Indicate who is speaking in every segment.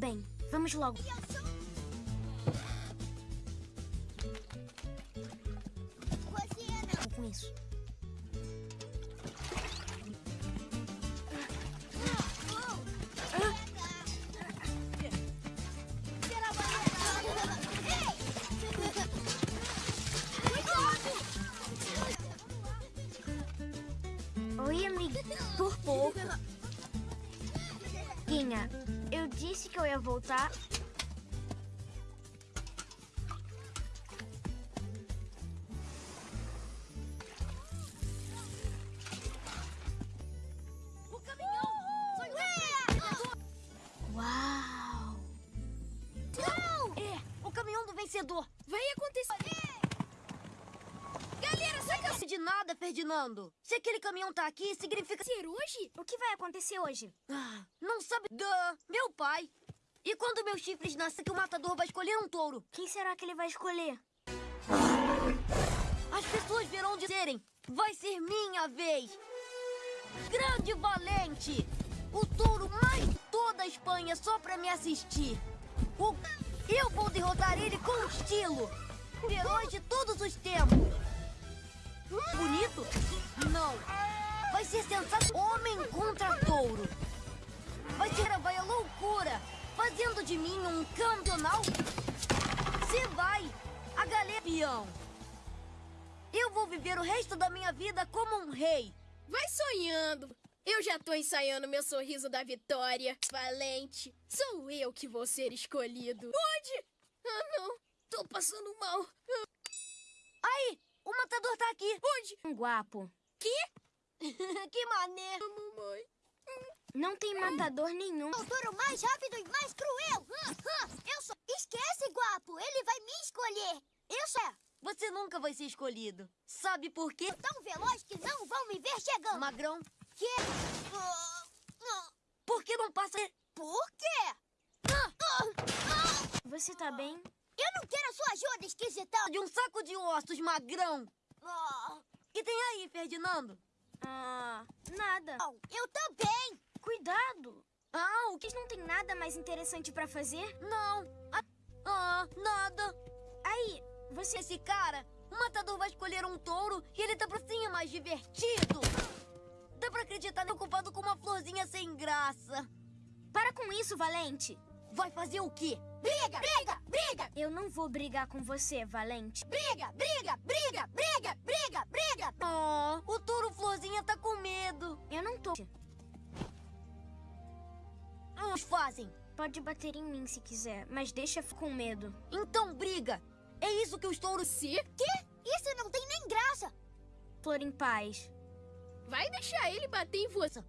Speaker 1: Bem, vamos logo. Voltar.
Speaker 2: O caminhão!
Speaker 1: Uau!
Speaker 2: É, o caminhão do vencedor!
Speaker 3: Vai acontecer. Galera, saca
Speaker 2: Não de nada, Ferdinando! Se aquele caminhão tá aqui, significa...
Speaker 3: ser hoje?
Speaker 1: O que vai acontecer hoje?
Speaker 2: Ah, não sabe... Duh, meu pai! E quando meus chifres nascer, que o matador vai escolher um touro?
Speaker 1: Quem será que ele vai escolher?
Speaker 2: As pessoas verão de serem. Vai ser minha vez. Grande valente. O touro mais de toda a Espanha só pra me assistir. O... Eu vou derrotar ele com estilo. Herói de todos os tempos. Bonito? Não. Vai ser sensato homem contra touro. Vai ser vai a loucura. Fazendo de mim um campeonal. Se vai. A galera peão. Eu vou viver o resto da minha vida como um rei.
Speaker 3: Vai sonhando. Eu já tô ensaiando meu sorriso da vitória. Valente, sou eu que vou ser escolhido. Onde? Ah, não. Tô passando mal.
Speaker 2: Aí, o matador tá aqui.
Speaker 3: Onde?
Speaker 1: Um guapo.
Speaker 2: que maneiro.
Speaker 3: Mamãe.
Speaker 1: Não tem matador nenhum.
Speaker 4: O touro mais rápido e mais cruel! Eu sou... Esquece, guapo! Ele vai me escolher! Eu sou
Speaker 2: Você nunca vai ser escolhido. Sabe por quê?
Speaker 4: tão veloz que não vão me ver chegando!
Speaker 2: Magrão,
Speaker 4: Que? Ah,
Speaker 2: por que não passa...
Speaker 4: Por quê?
Speaker 1: Você tá bem?
Speaker 4: Eu não quero a sua ajuda, esquisitão!
Speaker 2: de um saco de ossos, magrão?
Speaker 4: Ah,
Speaker 2: que tem aí, Ferdinando?
Speaker 1: Ah, nada.
Speaker 4: eu também!
Speaker 1: Cuidado.
Speaker 2: Ah, o que...
Speaker 1: Não tem nada mais interessante pra fazer?
Speaker 2: Não. Ah, ah, nada.
Speaker 1: Aí, você...
Speaker 2: Esse cara, o matador vai escolher um touro e ele tá pra sim mais divertido. Dá pra acreditar nele ocupado com uma florzinha sem graça.
Speaker 1: Para com isso, Valente.
Speaker 2: Vai fazer o quê?
Speaker 4: Briga, briga, briga,
Speaker 1: Eu não vou brigar com você, Valente.
Speaker 4: briga, briga, briga, briga, briga, briga!
Speaker 2: Oh, o touro florzinha tá com medo.
Speaker 1: Eu não tô.
Speaker 2: Uns fazem.
Speaker 1: Pode bater em mim se quiser, mas deixa com medo.
Speaker 2: Então briga. É isso que os touros...
Speaker 3: Se?
Speaker 4: Quê? Isso não tem nem graça!
Speaker 1: Flor em paz.
Speaker 3: Vai deixar ele bater em você.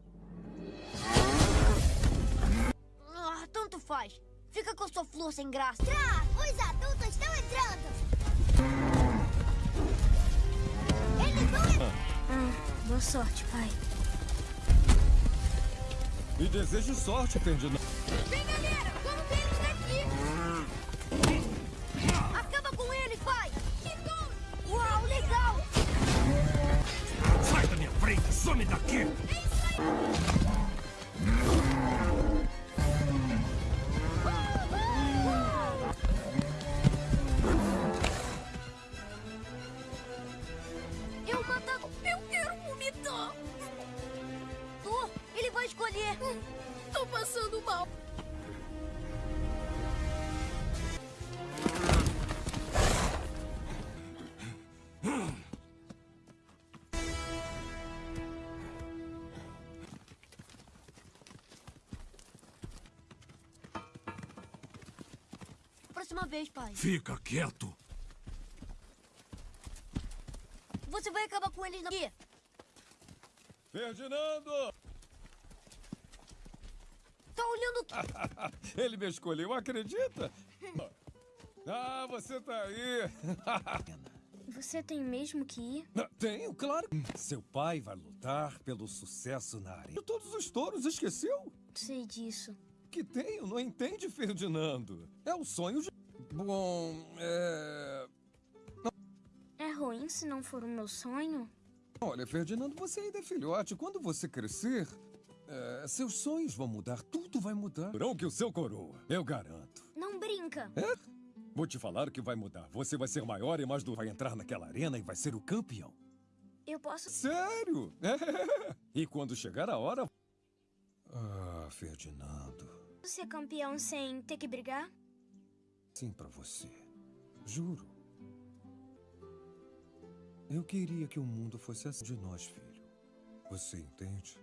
Speaker 2: Ah, tanto faz. Fica com a sua flor sem graça.
Speaker 4: Tra, os adultos estão entrando! Eles vão entrar!
Speaker 1: Ah, boa sorte, pai.
Speaker 5: E desejo sorte, Ferdinando.
Speaker 3: Vem, galera, vamos ver eles daqui.
Speaker 2: Acaba com eles, pai!
Speaker 3: Que touro!
Speaker 2: Uau, legal!
Speaker 5: Sai da minha frente, some daqui!
Speaker 2: Eu escolher.
Speaker 3: Tô passando mal.
Speaker 2: Próxima vez, pai.
Speaker 5: Fica quieto.
Speaker 2: Você vai acabar com eles aqui.
Speaker 5: Ferdinando!
Speaker 2: Tá olhando o quê?
Speaker 5: Ele me escolheu, acredita? Ah, você tá aí.
Speaker 1: Você tem mesmo que ir?
Speaker 5: Tenho, claro. Seu pai vai lutar pelo sucesso na área. De todos os touros, esqueceu?
Speaker 1: Sei disso.
Speaker 5: Que tenho, não entende, Ferdinando? É o sonho de... Bom, é...
Speaker 1: É ruim se não for o meu sonho?
Speaker 5: Olha, Ferdinando, você ainda é filhote. Quando você crescer, É, seus sonhos vão mudar, tudo vai mudar. Não que o seu coroa, eu garanto.
Speaker 1: Não brinca.
Speaker 5: É? Vou te falar o que vai mudar. Você vai ser maior e mais do... Vai entrar naquela arena e vai ser o campeão.
Speaker 1: Eu posso.
Speaker 5: Sério? E quando chegar a hora... Ah, Ferdinando.
Speaker 1: ser campeão sem ter que brigar?
Speaker 5: Sim, pra você. Juro. Eu queria que o mundo fosse assim de nós, filho. Você entende?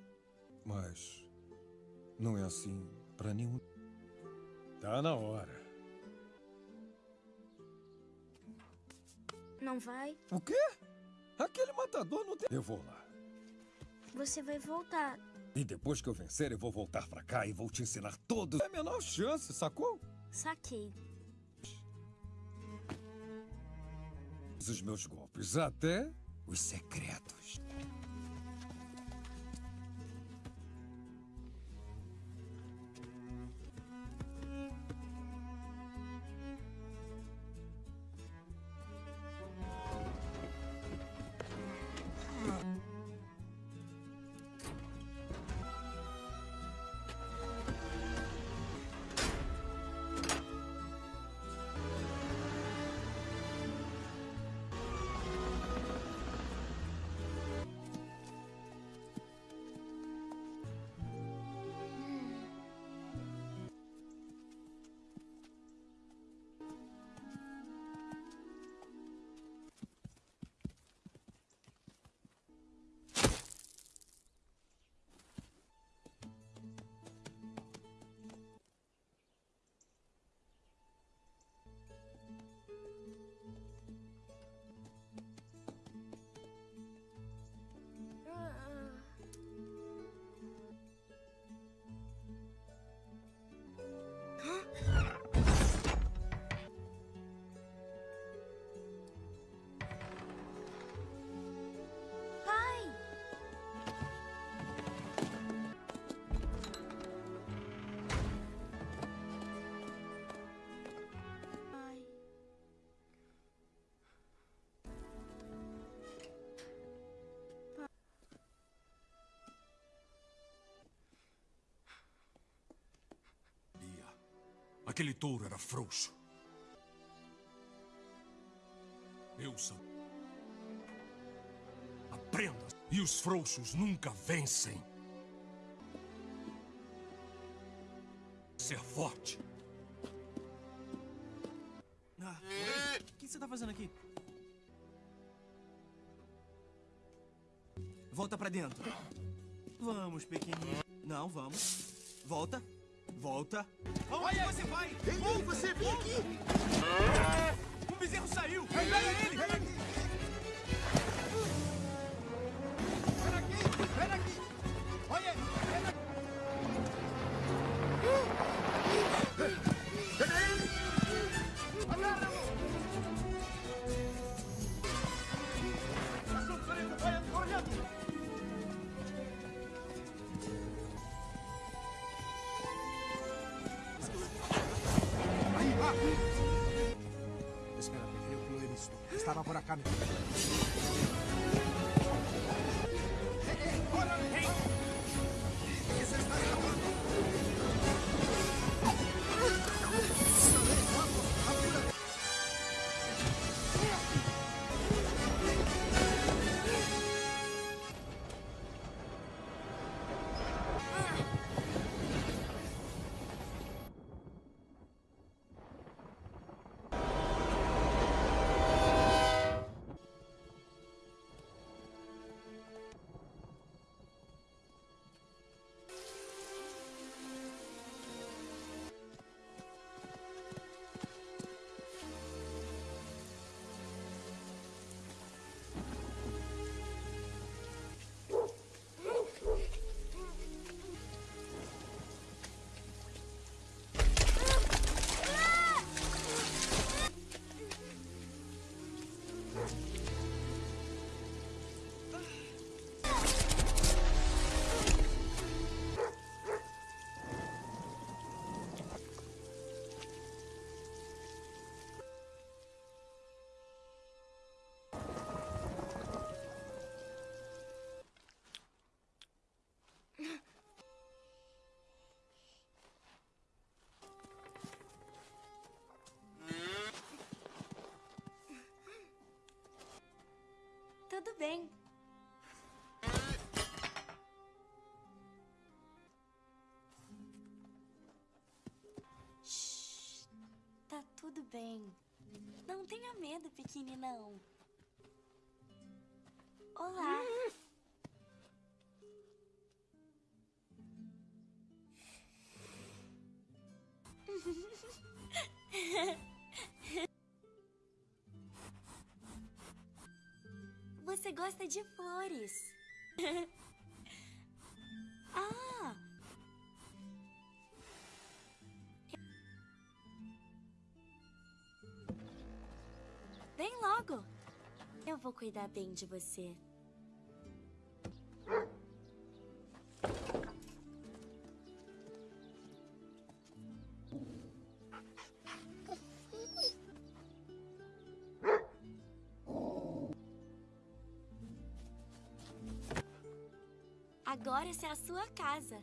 Speaker 5: Mas não é assim pra nenhum. Tá na hora.
Speaker 1: Não vai?
Speaker 5: O quê? Aquele matador não tem. Eu vou lá.
Speaker 1: Você vai voltar.
Speaker 5: E depois que eu vencer, eu vou voltar pra cá e vou te ensinar todos. É a menor chance, sacou?
Speaker 1: Saquei.
Speaker 5: Os meus golpes, até os secretos.
Speaker 6: Aquele touro era frouxo. Eu sou. Aprenda. E os frouxos nunca vencem. Ser forte.
Speaker 7: Ah? O que você tá fazendo aqui? Volta pra dentro. Vamos, pequenininho. Não, vamos. Volta. Volta. Aonde você vai? Ei, você vem aqui! Um bezerro saiu! Pega ele! Pega aqui! Estaba por acá. ¡Eh,
Speaker 4: bem. Shhh, tá tudo bem. Não tenha medo, pequeninão. Olá. Você flores. ah! Vem logo. Eu vou cuidar bem de você. Casa.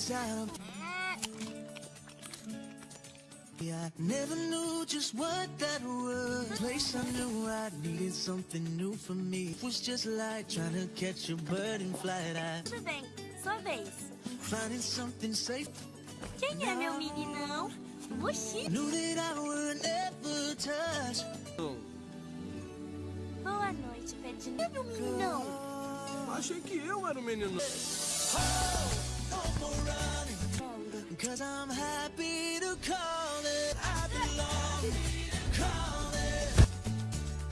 Speaker 8: Always out of yeah, I never knew just what that was. Place I knew I needed something new for me. It was just like trying to catch a bird in flight. I
Speaker 4: Tudo bem. Sua vez.
Speaker 8: finding something safe.
Speaker 4: Quem é meu meninão? Oxi.
Speaker 8: Knew that I would never touch.
Speaker 4: Boa noite, Pedrinho. Quem é meu meninão?
Speaker 6: Achei que eu era o menino.
Speaker 8: No more running. Cause I'm happy to call it. I belong. Call it.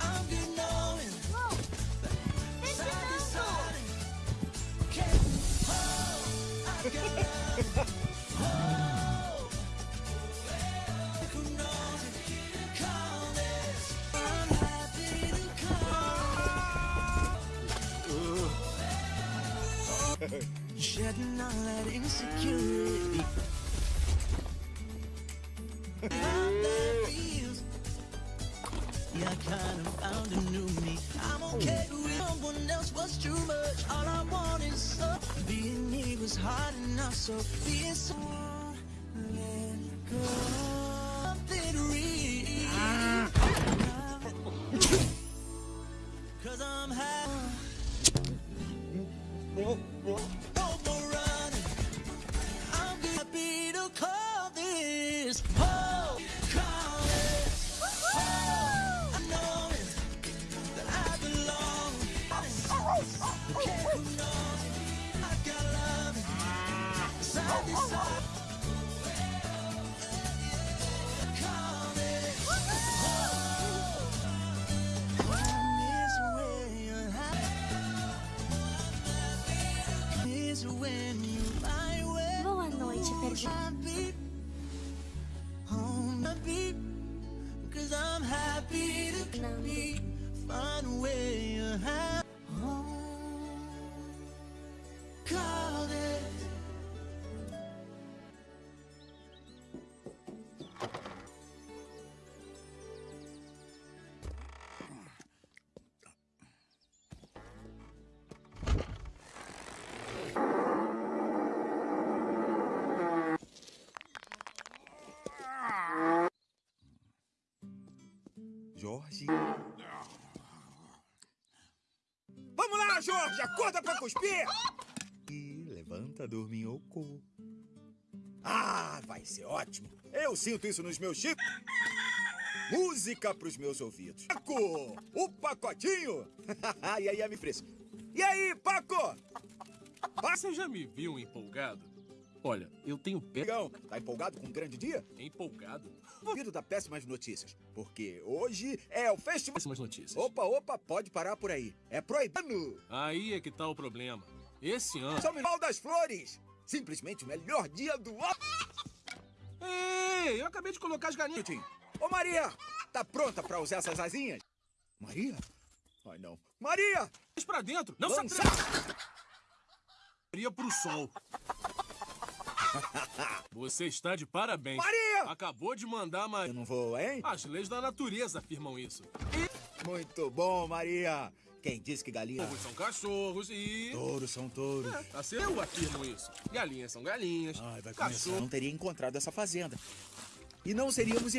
Speaker 8: I'm good knowing.
Speaker 4: Deixa
Speaker 8: Deciding. Can't hold. I got love. Hold. Shedding all that insecurity. How that feels. Yeah, I kind of found a new me. I'm okay with someone else was too much. All I want is. Being me was hard enough, so being
Speaker 9: Jorge. Vamos lá, Jorge! Acorda pra cuspir! E levanta, dorminhoco. Ah, vai ser ótimo. Eu sinto isso nos meus chips. Música pros meus ouvidos. Paco, o pacotinho. e aí, me fresco. E aí, Paco?
Speaker 6: Você já me viu empolgado? Olha, eu tenho pé.
Speaker 9: Pegão, tá empolgado com um grande dia?
Speaker 6: Empolgado?
Speaker 9: Ouvido da péssimas notícias, porque hoje é o festival.
Speaker 6: Péssimas notícias.
Speaker 9: Opa, opa, pode parar por aí. É proibido.
Speaker 6: Aí é que tá o problema. Esse ano.
Speaker 9: São Miguel das Flores. Simplesmente o melhor dia do ano.
Speaker 6: Ei, eu acabei de colocar as galinhas.
Speaker 9: Ô, Maria, tá pronta pra usar essas asinhas? Maria? Ai, não. Maria!
Speaker 6: Mas pra dentro, não
Speaker 9: Lança.
Speaker 6: se atreva. Maria pro sol. Você está de parabéns.
Speaker 9: Maria!
Speaker 6: Acabou de mandar Maria.
Speaker 9: Eu não vou, hein?
Speaker 6: As leis da natureza afirmam isso.
Speaker 9: Muito bom, Maria. Quem disse que galinha...
Speaker 6: Touros são cachorros e...
Speaker 9: Touros são touros.
Speaker 6: É, assim eu afirmo isso. Galinhas são galinhas.
Speaker 9: Ai, vai começar.
Speaker 6: Cachorro...
Speaker 9: Não teria encontrado essa fazenda. E não seríamos...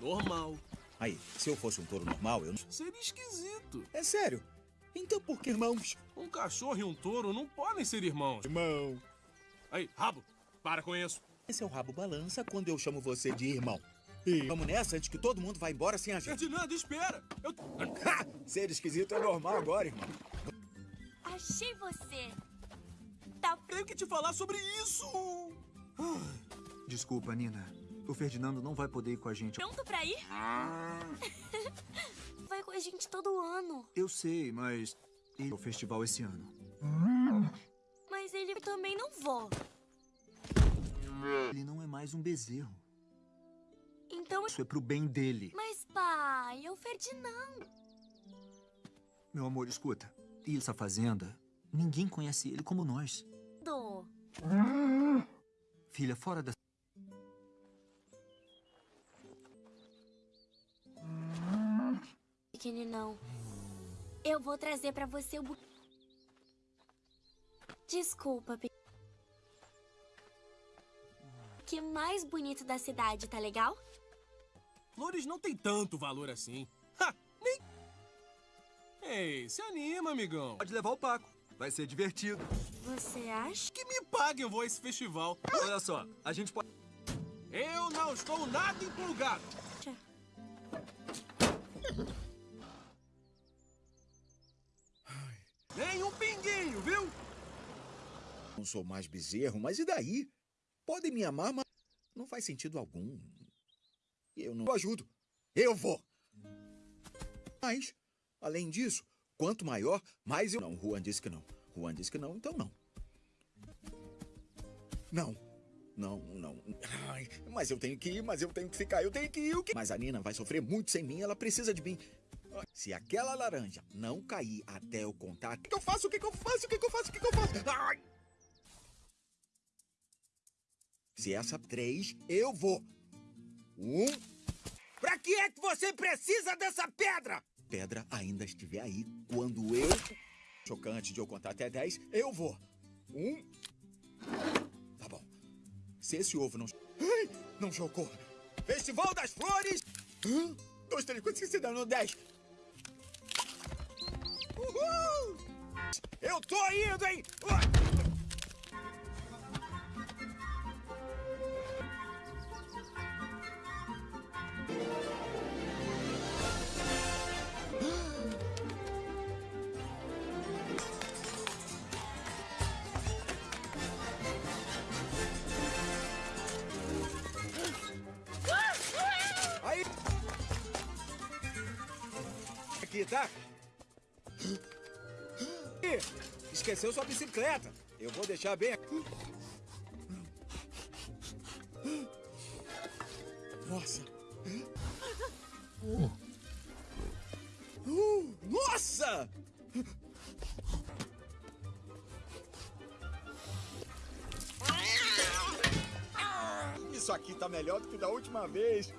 Speaker 6: Normal.
Speaker 9: Aí, se eu fosse um touro normal, eu não...
Speaker 6: Seria esquisito.
Speaker 9: É sério. Então por que irmãos?
Speaker 6: Um cachorro e um touro não podem ser irmãos.
Speaker 9: Irmão.
Speaker 6: Aí, rabo, para com isso.
Speaker 9: Esse é o rabo balança quando eu chamo você de irmão. E vamos nessa antes que todo mundo vá embora sem a gente.
Speaker 6: Ferdinando, espera. Eu...
Speaker 9: Ha! Ser esquisito é normal agora, irmão.
Speaker 4: Achei você. Tá
Speaker 6: Tenho que te falar sobre isso.
Speaker 10: Desculpa, Nina. O Ferdinando não vai poder ir com a gente.
Speaker 4: pronto pra ir? Vai com a gente todo ano.
Speaker 10: Eu sei, mas ele é o festival esse ano.
Speaker 4: Mas ele também não vou.
Speaker 10: Ele não é mais um bezerro.
Speaker 4: Então.
Speaker 10: Isso é pro bem dele.
Speaker 4: Mas, pai, é o Ferdinando.
Speaker 10: Meu amor, escuta. E essa fazenda, ninguém conhece ele como nós. Filha, fora da.
Speaker 4: Pequeninão. Eu vou trazer pra você o bu... Desculpa, pe... Que mais bonito da cidade, tá legal?
Speaker 6: Flores não tem tanto valor assim. Ha, nem... Ei, se anima, amigão.
Speaker 10: Pode levar o Paco. Vai ser divertido.
Speaker 4: Você acha?
Speaker 6: Que me paguem eu vou a esse festival.
Speaker 10: Olha só, a gente pode.
Speaker 6: Eu não estou nada empolgado. Nem um pinguinho, viu?
Speaker 9: Não sou mais bezerro, mas e daí? Podem me amar, mas não faz sentido algum. Eu não ajudo. Eu vou. Mas, além disso, quanto maior, mais eu... Não, Juan disse que não. Juan disse que não, então não. Não. Não, não. Ai, mas eu tenho que ir, mas eu tenho que ficar, eu tenho que ir. O quê? Mas a Nina vai sofrer muito sem mim, ela precisa de mim. Se aquela laranja não cair até eu contar, o que eu faço? O que eu faço? O que eu faço? O que eu faço? Ai! Se essa três, eu vou. Um. Pra que é que você precisa dessa pedra? Pedra ainda estiver aí quando eu. Chocante de eu contar até dez, eu vou. Um. Tá bom. Se esse ovo não. Ai, não chocou. Festival das Flores. Um, dois, três, quatro, cinco, seis, sete, oito, dez. Uhul! Eu tô indo, hein? Uh! Tá? Esqueceu sua bicicleta. Eu vou deixar bem aqui. Nossa. Uh, nossa! Isso aqui tá melhor do que da última vez.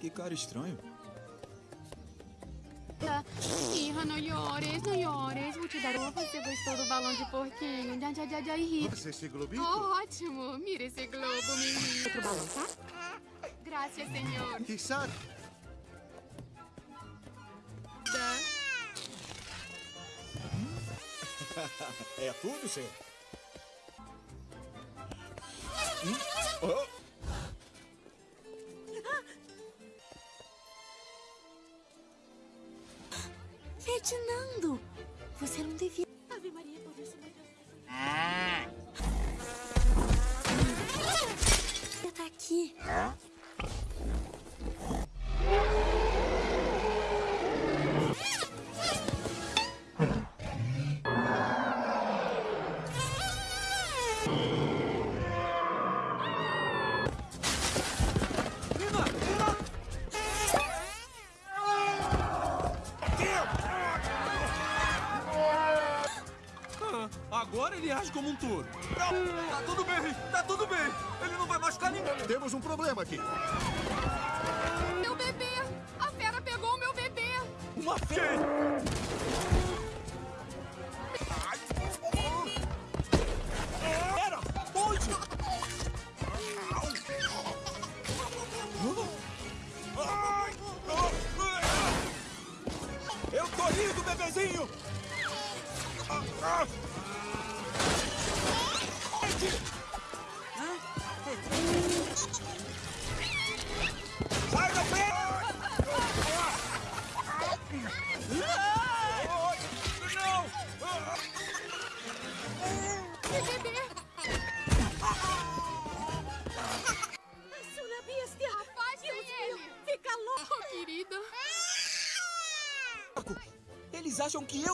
Speaker 10: Que cara estranho.
Speaker 11: Não llores, não llores. Vou te dar uma. Você gostou do balão de porquinho? Já, já, já, já, ri.
Speaker 12: Você esse globito?
Speaker 11: Oh, ótimo. Mira esse globo, menino. Outro balão, tá? Graças, senhor.
Speaker 12: Que sabe?
Speaker 11: Da.
Speaker 9: é tudo, senhor? Hum? Oh.
Speaker 13: Ferdinando, você não devia.
Speaker 11: Ave Maria,
Speaker 6: como um touro.
Speaker 2: Tá tudo bem, tá tudo bem. Ele não vai machucar ninguém.
Speaker 12: Temos um problema aqui.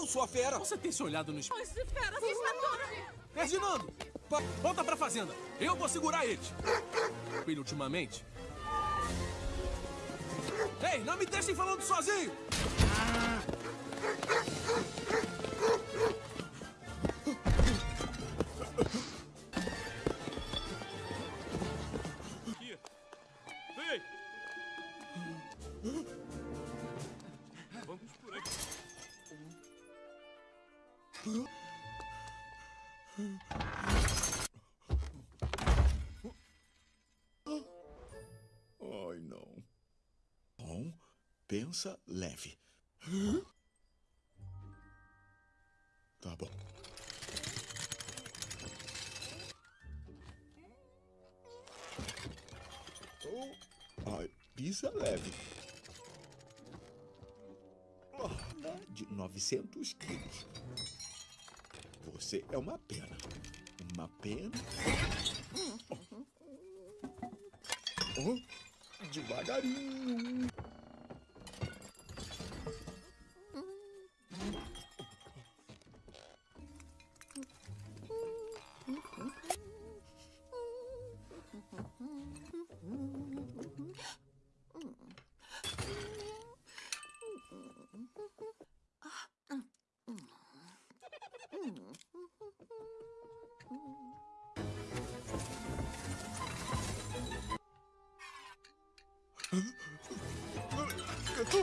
Speaker 2: Eu sou a fera!
Speaker 6: Você tem se olhado no espelho?
Speaker 14: Esse fera assustadora!
Speaker 6: Ferdinando! pa- Volta pra fazenda! Eu vou segurar eles! Ele ultimamente? Ei, não me deixem falando sozinho!
Speaker 9: Ai, pisa leve. Oh, de 900 quilos. Você é uma pena. Uma pena. Oh, devagarinho.
Speaker 2: Ele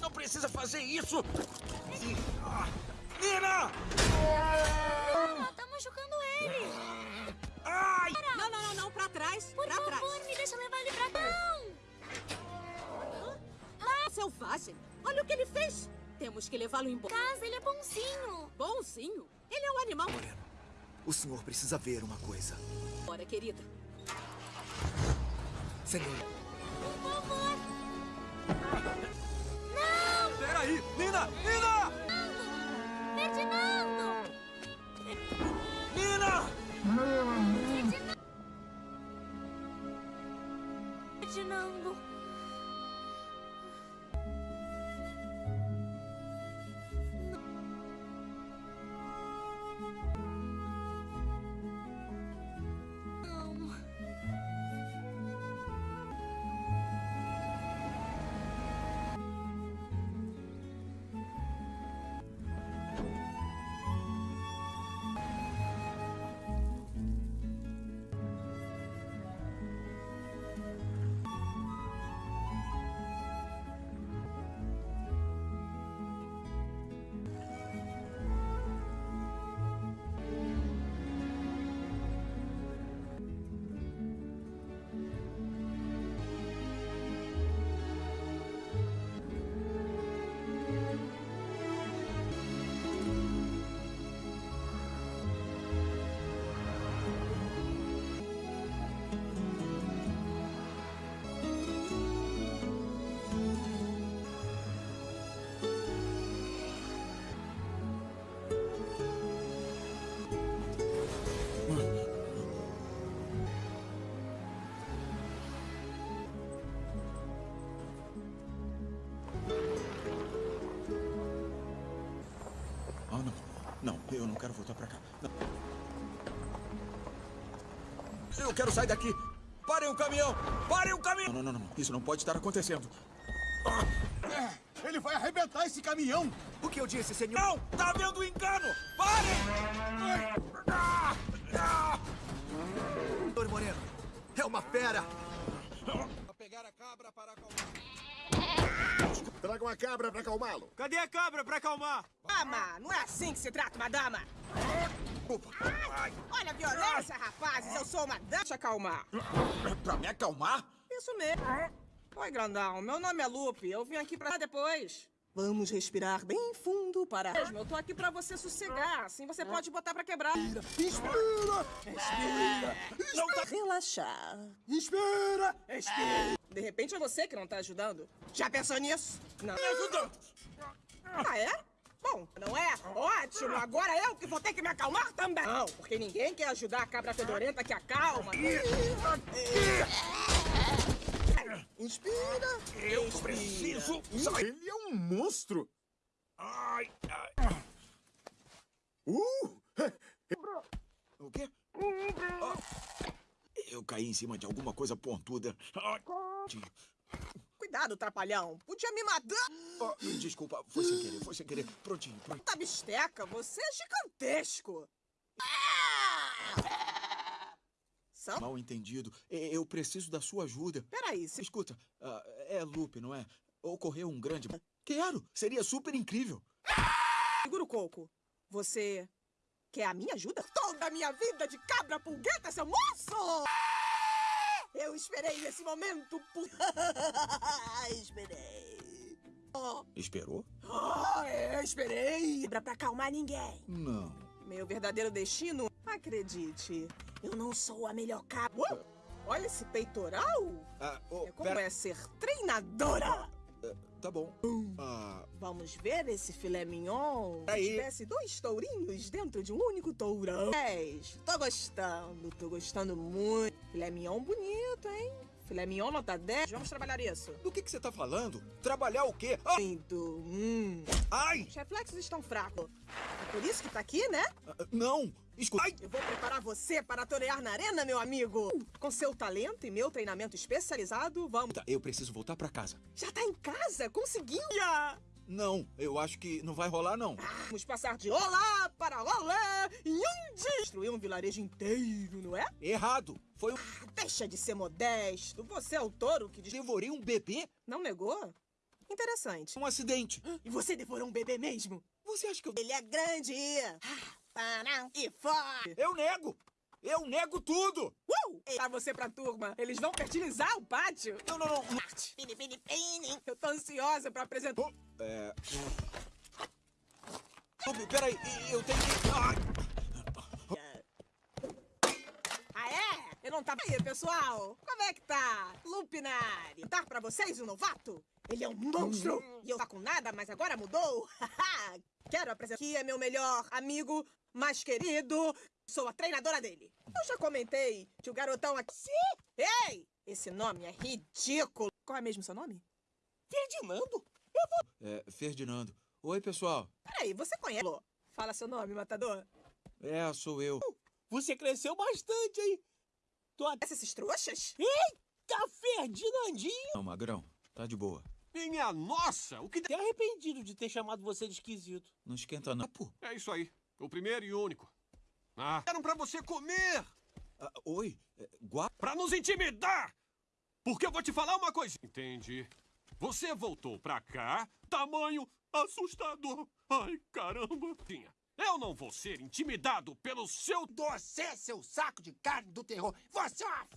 Speaker 2: Não precisa fazer isso. Ah, Nina!
Speaker 4: Ela tá machucando ele.
Speaker 2: Ai!
Speaker 14: Não, não, não, não, pra trás,
Speaker 4: Por
Speaker 14: pra
Speaker 4: favor,
Speaker 14: trás.
Speaker 4: me deixa levar ele pra cá. Não!
Speaker 14: Selvagem, olha o que ele fez. Temos que levá-lo embora.
Speaker 4: Casa, ele é bonzinho.
Speaker 14: Bonzinho? Ele é um animal.
Speaker 7: O senhor precisa ver uma coisa.
Speaker 14: Bora, querida.
Speaker 7: Senhor,
Speaker 4: 出
Speaker 9: ない出 eu não quero voltar pra cá. Não. Eu quero sair daqui. Parem o caminhão! Parem o caminhão! Não, não, não, não. Isso não pode estar acontecendo.
Speaker 7: Ele vai arrebentar esse caminhão! O que eu disse, senhor?
Speaker 9: Não! Tá havendo engano! Parem!
Speaker 7: Doutor Moreno, é uma fera!
Speaker 9: Pegar a cabra para
Speaker 12: Traga uma cabra pra acalmá-lo.
Speaker 7: Cadê a cabra pra acalmar?
Speaker 15: Dama, não é assim que se trata uma dama. Olha a violência, rapazes. Eu sou uma dama. Deixa acalmar.
Speaker 9: Pra me acalmar?
Speaker 15: Isso mesmo. Oi, grandão. Meu nome é Lupe. Eu vim aqui pra depois. Vamos respirar bem fundo para... Mesmo, Eu tô aqui pra você sossegar. Assim você pode botar pra quebrar.
Speaker 7: Inspira!
Speaker 15: Respira. Não tá... Relaxar.
Speaker 7: Inspira! Respira!
Speaker 15: De repente é você que não tá ajudando. Já pensou nisso? Não.
Speaker 9: Me ajudando!
Speaker 15: Ah, é? Bom, não é? Ótimo! Agora eu que vou ter que me acalmar também! Não, porque ninguém quer ajudar a cabra fedorenta que acalma. Inspira!
Speaker 9: Eu preciso sair!
Speaker 12: Ele é um monstro!
Speaker 9: Ai, ai.
Speaker 12: Uh!
Speaker 9: O quê? Eu caí em cima de alguma coisa pontuda.
Speaker 15: Cuidado, trapalhão! Podia me matar!
Speaker 9: ah, desculpa, foi sem querer, foi sem querer. Prontinho, prontinho.
Speaker 15: Tá bisteca, você é gigantesco! São?
Speaker 9: Mal entendido. Eu preciso da sua ajuda.
Speaker 15: Peraí, se...
Speaker 9: Escuta, ah, é Lupe, não é? Ocorreu um grande... Quero! Seria super incrível.
Speaker 15: Segura o coco. Você quer a minha ajuda? Toda a minha vida de cabra pulgueta, seu moço! Eu esperei esse momento por... esperei. Oh,
Speaker 9: Esperou?
Speaker 15: oh, eu esperei. Pra pra acalmar ninguém.
Speaker 9: Não.
Speaker 15: Meu verdadeiro destino? Acredite, eu não sou a melhor cabra. Uou, Olha esse peitoral.
Speaker 9: Ah, oh,
Speaker 15: É como
Speaker 9: pera-
Speaker 15: é ser treinadora.
Speaker 9: Tá bom. Ah,
Speaker 15: Vamos ver esse filé mignon?
Speaker 9: Aí.
Speaker 15: Se tivesse dois tourinhos dentro de um único tourão. Dez. Tô gostando, tô gostando muito. Filé mignon bonito, hein? Filé mignon nota 10. Vamos trabalhar isso.
Speaker 9: do que, que você tá falando? Trabalhar o quê? Ah.
Speaker 15: Hum.
Speaker 9: ai!
Speaker 15: Os reflexos estão fracos. É por isso que tá aqui, né?
Speaker 9: Ah, Não! Escuta. Ai!
Speaker 15: Eu vou preparar você para torear na arena, meu amigo. Com seu talento e meu treinamento especializado, vamos...
Speaker 9: Tá, Eu preciso voltar pra casa.
Speaker 15: Já tá em casa? Conseguiu?
Speaker 9: Não, eu acho que não vai rolar, não.
Speaker 15: Vamos passar de olá para olá em um dia. Destruir um vilarejo inteiro, não é?
Speaker 9: Errado! Foi um...
Speaker 15: Deixa de ser modesto. Você é o touro que... des-
Speaker 9: Devorei um bebê?
Speaker 15: Não negou? Interessante.
Speaker 9: Um acidente.
Speaker 15: E você devorou um bebê mesmo?
Speaker 9: Você acha que eu...
Speaker 15: Ele é grande. Ah, E forte.
Speaker 9: Eu nego! Eu nego tudo!
Speaker 15: Uh! Pra você pra turma. Eles vão fertilizar o pátio.
Speaker 9: Não, não, não.
Speaker 15: Pini. Eu tô ansiosa pra apresentar...
Speaker 9: É... Lupe, peraí, eu tenho que...
Speaker 15: Ah, é? Eu não tava aí, pessoal. Como é que tá? Lupinari. Tá pra vocês um novato? Ele é um monstro. E eu tá com nada, mas agora mudou. Quero apresentar aqui é meu melhor amigo, mais querido. Sou a treinadora dele. Eu já comentei que o garotão aqui... Ei! Esse nome é ridículo. Qual é mesmo seu nome?
Speaker 16: Ferdinando?
Speaker 9: É, Ferdinando. Oi, pessoal.
Speaker 15: Peraí, você conhece... Fala seu nome, matador.
Speaker 9: É, sou eu.
Speaker 16: Você cresceu bastante, hein? Até...
Speaker 15: Esses trouxas?
Speaker 16: Eita, Ferdinandinho!
Speaker 9: Não, Magrão, tá de boa.
Speaker 6: Minha nossa, o que...
Speaker 16: Até arrependido de ter chamado você de esquisito.
Speaker 9: Não esquenta não. Pô.
Speaker 6: É isso aí. O primeiro e único. Ah, eram pra você comer!
Speaker 9: Ah, oi, é, gua...
Speaker 6: Pra nos intimidar! Porque eu vou te falar uma coisa. Entendi. Você voltou pra cá, tamanho assustador. Ai, caramba. Tinha. Eu não vou ser intimidado pelo seu...
Speaker 17: Você, seu saco de carne do terror. Você é uma...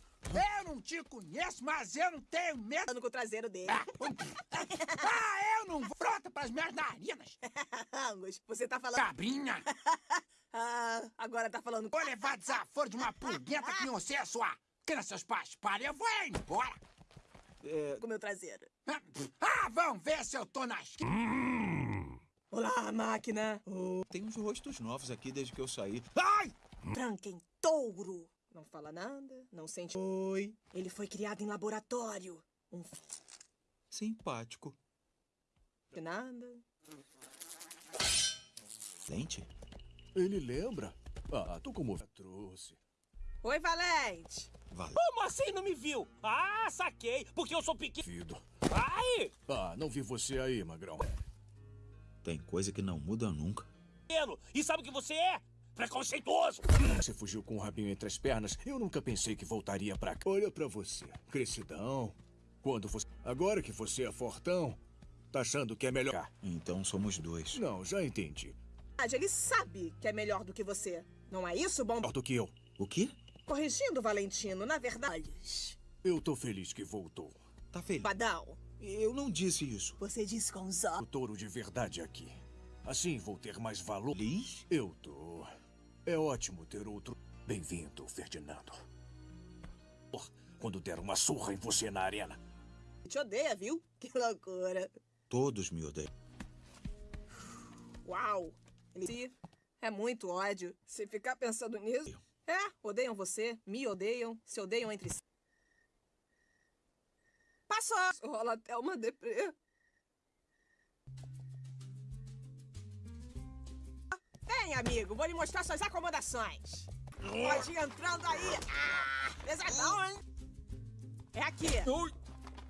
Speaker 17: Eu não te conheço, mas eu não tenho medo.
Speaker 15: Com o traseiro dele.
Speaker 17: Ah, ah eu não vou. Frota pras minhas narinas.
Speaker 15: Angus, você tá falando...
Speaker 17: Cabrinha.
Speaker 15: ah, agora tá falando...
Speaker 17: Vou levar desaforo de uma pulguenta que não sei a sua... Que seus pais parem, eu vou embora.
Speaker 9: É...
Speaker 15: Com meu traseiro.
Speaker 17: Ah, vamos ver se eu tô na esquina.
Speaker 6: Hum.
Speaker 15: Olá, máquina. Oh.
Speaker 9: Tem uns rostos novos aqui desde que eu saí.
Speaker 17: Ai!
Speaker 15: Tranquem touro. Não fala nada, não sente... Oi. Ele foi criado em laboratório. Um...
Speaker 9: Simpático.
Speaker 15: Nada.
Speaker 9: Dente?
Speaker 18: Ele lembra? Ah, tô como... Trouxe.
Speaker 15: Oi, Valente.
Speaker 9: Valente.
Speaker 16: Como assim não me viu? Ah, saquei. Porque eu sou pequeno.
Speaker 18: Fido.
Speaker 16: Ai!
Speaker 18: Ah, não vi você aí, Magrão.
Speaker 9: Tem coisa que não muda nunca.
Speaker 16: E sabe o que você é? Preconceituoso!
Speaker 18: Você fugiu com o rabinho entre as pernas. Eu nunca pensei que voltaria pra cá. Olha pra você. Crescidão. Quando você... Agora que você é fortão, tá achando que é melhor...
Speaker 9: Então somos dois.
Speaker 18: Não, já entendi.
Speaker 15: Ele sabe que é melhor do que você. Não é isso, bom?
Speaker 18: Melhor do que eu.
Speaker 9: O quê?
Speaker 15: Corrigindo, Valentino, na verdade...
Speaker 18: Eu tô feliz que voltou.
Speaker 9: Tá feliz?
Speaker 15: Badal.
Speaker 9: Eu não disse isso.
Speaker 15: Você disse com os
Speaker 18: O touro de verdade aqui. Assim vou ter mais valor.
Speaker 9: Feliz?
Speaker 18: Eu tô. É ótimo ter outro. Bem-vindo, Ferdinando. Quando der uma surra em você na arena.
Speaker 15: Te odeia, viu? Que loucura.
Speaker 9: Todos me odeiam.
Speaker 15: Uau! Ele é muito ódio. Se ficar pensando nisso. É, odeiam você, me odeiam, se odeiam entre si. Rola até uma deprê. Vem, amigo, vou lhe mostrar suas acomodações. Pode ir entrando aí. Ah, pesadão, hein? É aqui.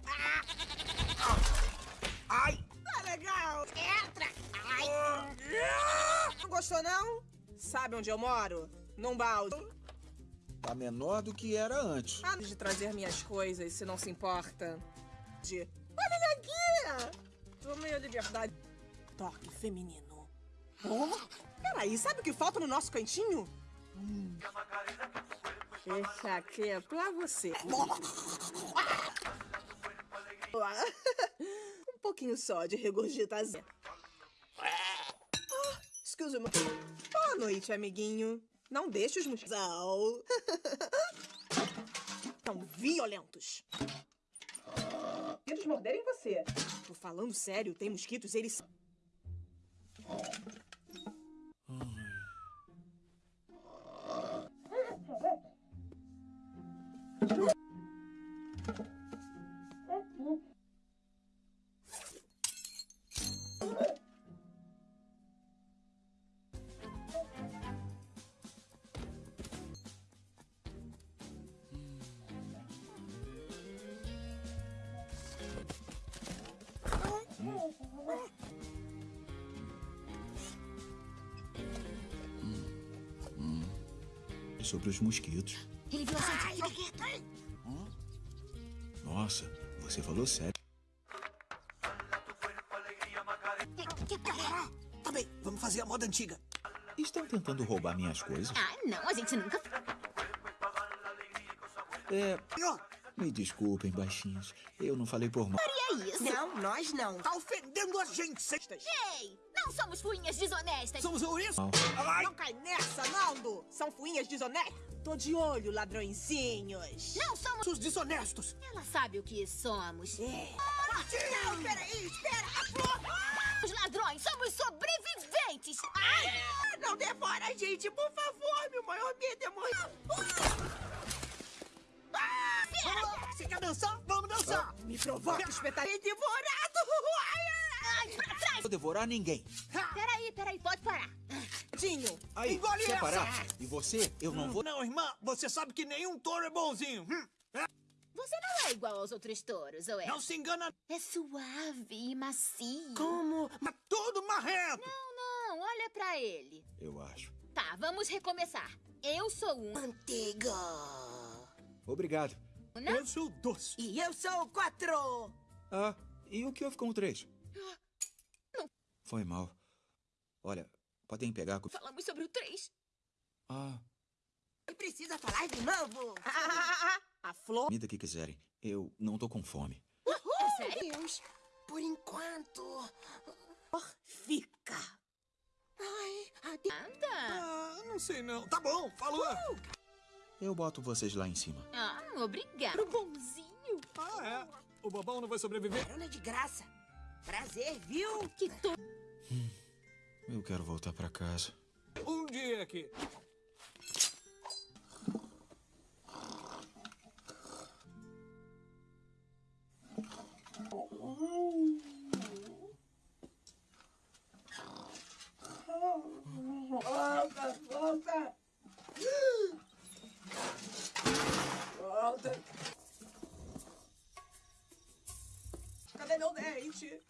Speaker 15: Ah.
Speaker 17: Ai!
Speaker 15: Tá legal.
Speaker 17: Entra! Ai!
Speaker 15: Não gostou, não? Sabe onde eu moro? Num balde.
Speaker 9: Tá menor do que era antes.
Speaker 15: Antes de trazer minhas coisas, se não se importa. De... Olha ele aqui! Tomei a liberdade. Toque feminino. Oh, peraí, sabe o que falta no nosso cantinho? Hum. Esse aqui é pra você. um pouquinho só de regurgitação. Ah, excuse me. Boa noite, amiguinho. Não deixe os mosquitos. Tão violentos. Eles morderem você. Tô falando sério, tem mosquitos, eles.
Speaker 9: Sobre os mosquitos.
Speaker 19: Ele viu a gente.
Speaker 9: Nossa, você falou sério.
Speaker 17: Tá bem, vamos fazer a moda antiga.
Speaker 9: Estão tentando roubar minhas coisas?
Speaker 19: Ah, não, a gente nunca.
Speaker 9: É. Me desculpem, baixinhos. Eu não falei por mal.
Speaker 19: Faria isso.
Speaker 15: Não, nós não.
Speaker 17: Tá ofendendo a gente, cestas.
Speaker 19: Ei, somos fuinhas desonestas.
Speaker 17: Somos isso?
Speaker 15: Ai. Não cai nessa, Naldo. São fuinhas desonestas. Tô de olho, ladrõezinhos.
Speaker 19: Não somos
Speaker 17: os desonestos.
Speaker 19: Ela sabe o que somos.
Speaker 15: É.
Speaker 19: Ah,
Speaker 15: não, peraí, espera.
Speaker 19: Os ladrões somos sobreviventes! Ai!
Speaker 15: Não devora a gente, por favor! Meu maior medo é morrer!
Speaker 7: Ah, Você quer dançar? Vamos dançar!
Speaker 15: Me provoca, espetarei devorado! Ai,
Speaker 19: ai!
Speaker 9: Vou devorar ninguém.
Speaker 19: Peraí, peraí, pode parar.
Speaker 15: Tinho,
Speaker 9: Aí,
Speaker 7: Engole
Speaker 9: parar? E você? Eu não vou...
Speaker 7: Não, irmã, você sabe que nenhum touro é bonzinho. Hum?
Speaker 19: Você não é igual aos outros touros, ou é?
Speaker 7: Não se engana.
Speaker 19: É suave e macio.
Speaker 7: Como? Mas tudo marrento.
Speaker 19: Não, não, olha pra ele.
Speaker 9: Eu acho.
Speaker 19: Tá, vamos recomeçar. Eu sou um...
Speaker 15: Manteiga.
Speaker 9: Obrigado.
Speaker 19: Não?
Speaker 7: Eu sou doce.
Speaker 15: E eu sou o quatro.
Speaker 9: Ah, e o que houve com o três? Foi mal. Olha, podem pegar... com-
Speaker 19: Falamos sobre o três.
Speaker 9: Ah,
Speaker 15: Precisa falar de novo. Ah, a flor.
Speaker 9: comida que quiserem. Eu não tô com fome.
Speaker 19: É sério?
Speaker 15: Deus, por enquanto. Fica. Ai, adeus.
Speaker 19: Anda.
Speaker 7: Ah, não sei não. Tá bom, falou.
Speaker 9: Eu boto vocês lá em cima.
Speaker 19: Ah, obrigado. Bonzinho.
Speaker 7: Ah, é. O bobão não vai sobreviver.
Speaker 15: Carona de graça. Prazer, viu?
Speaker 19: Que to...
Speaker 9: Eu quero voltar pra casa.
Speaker 7: Um dia aqui. Volta, volta. Volta.
Speaker 15: Cadê meu dente?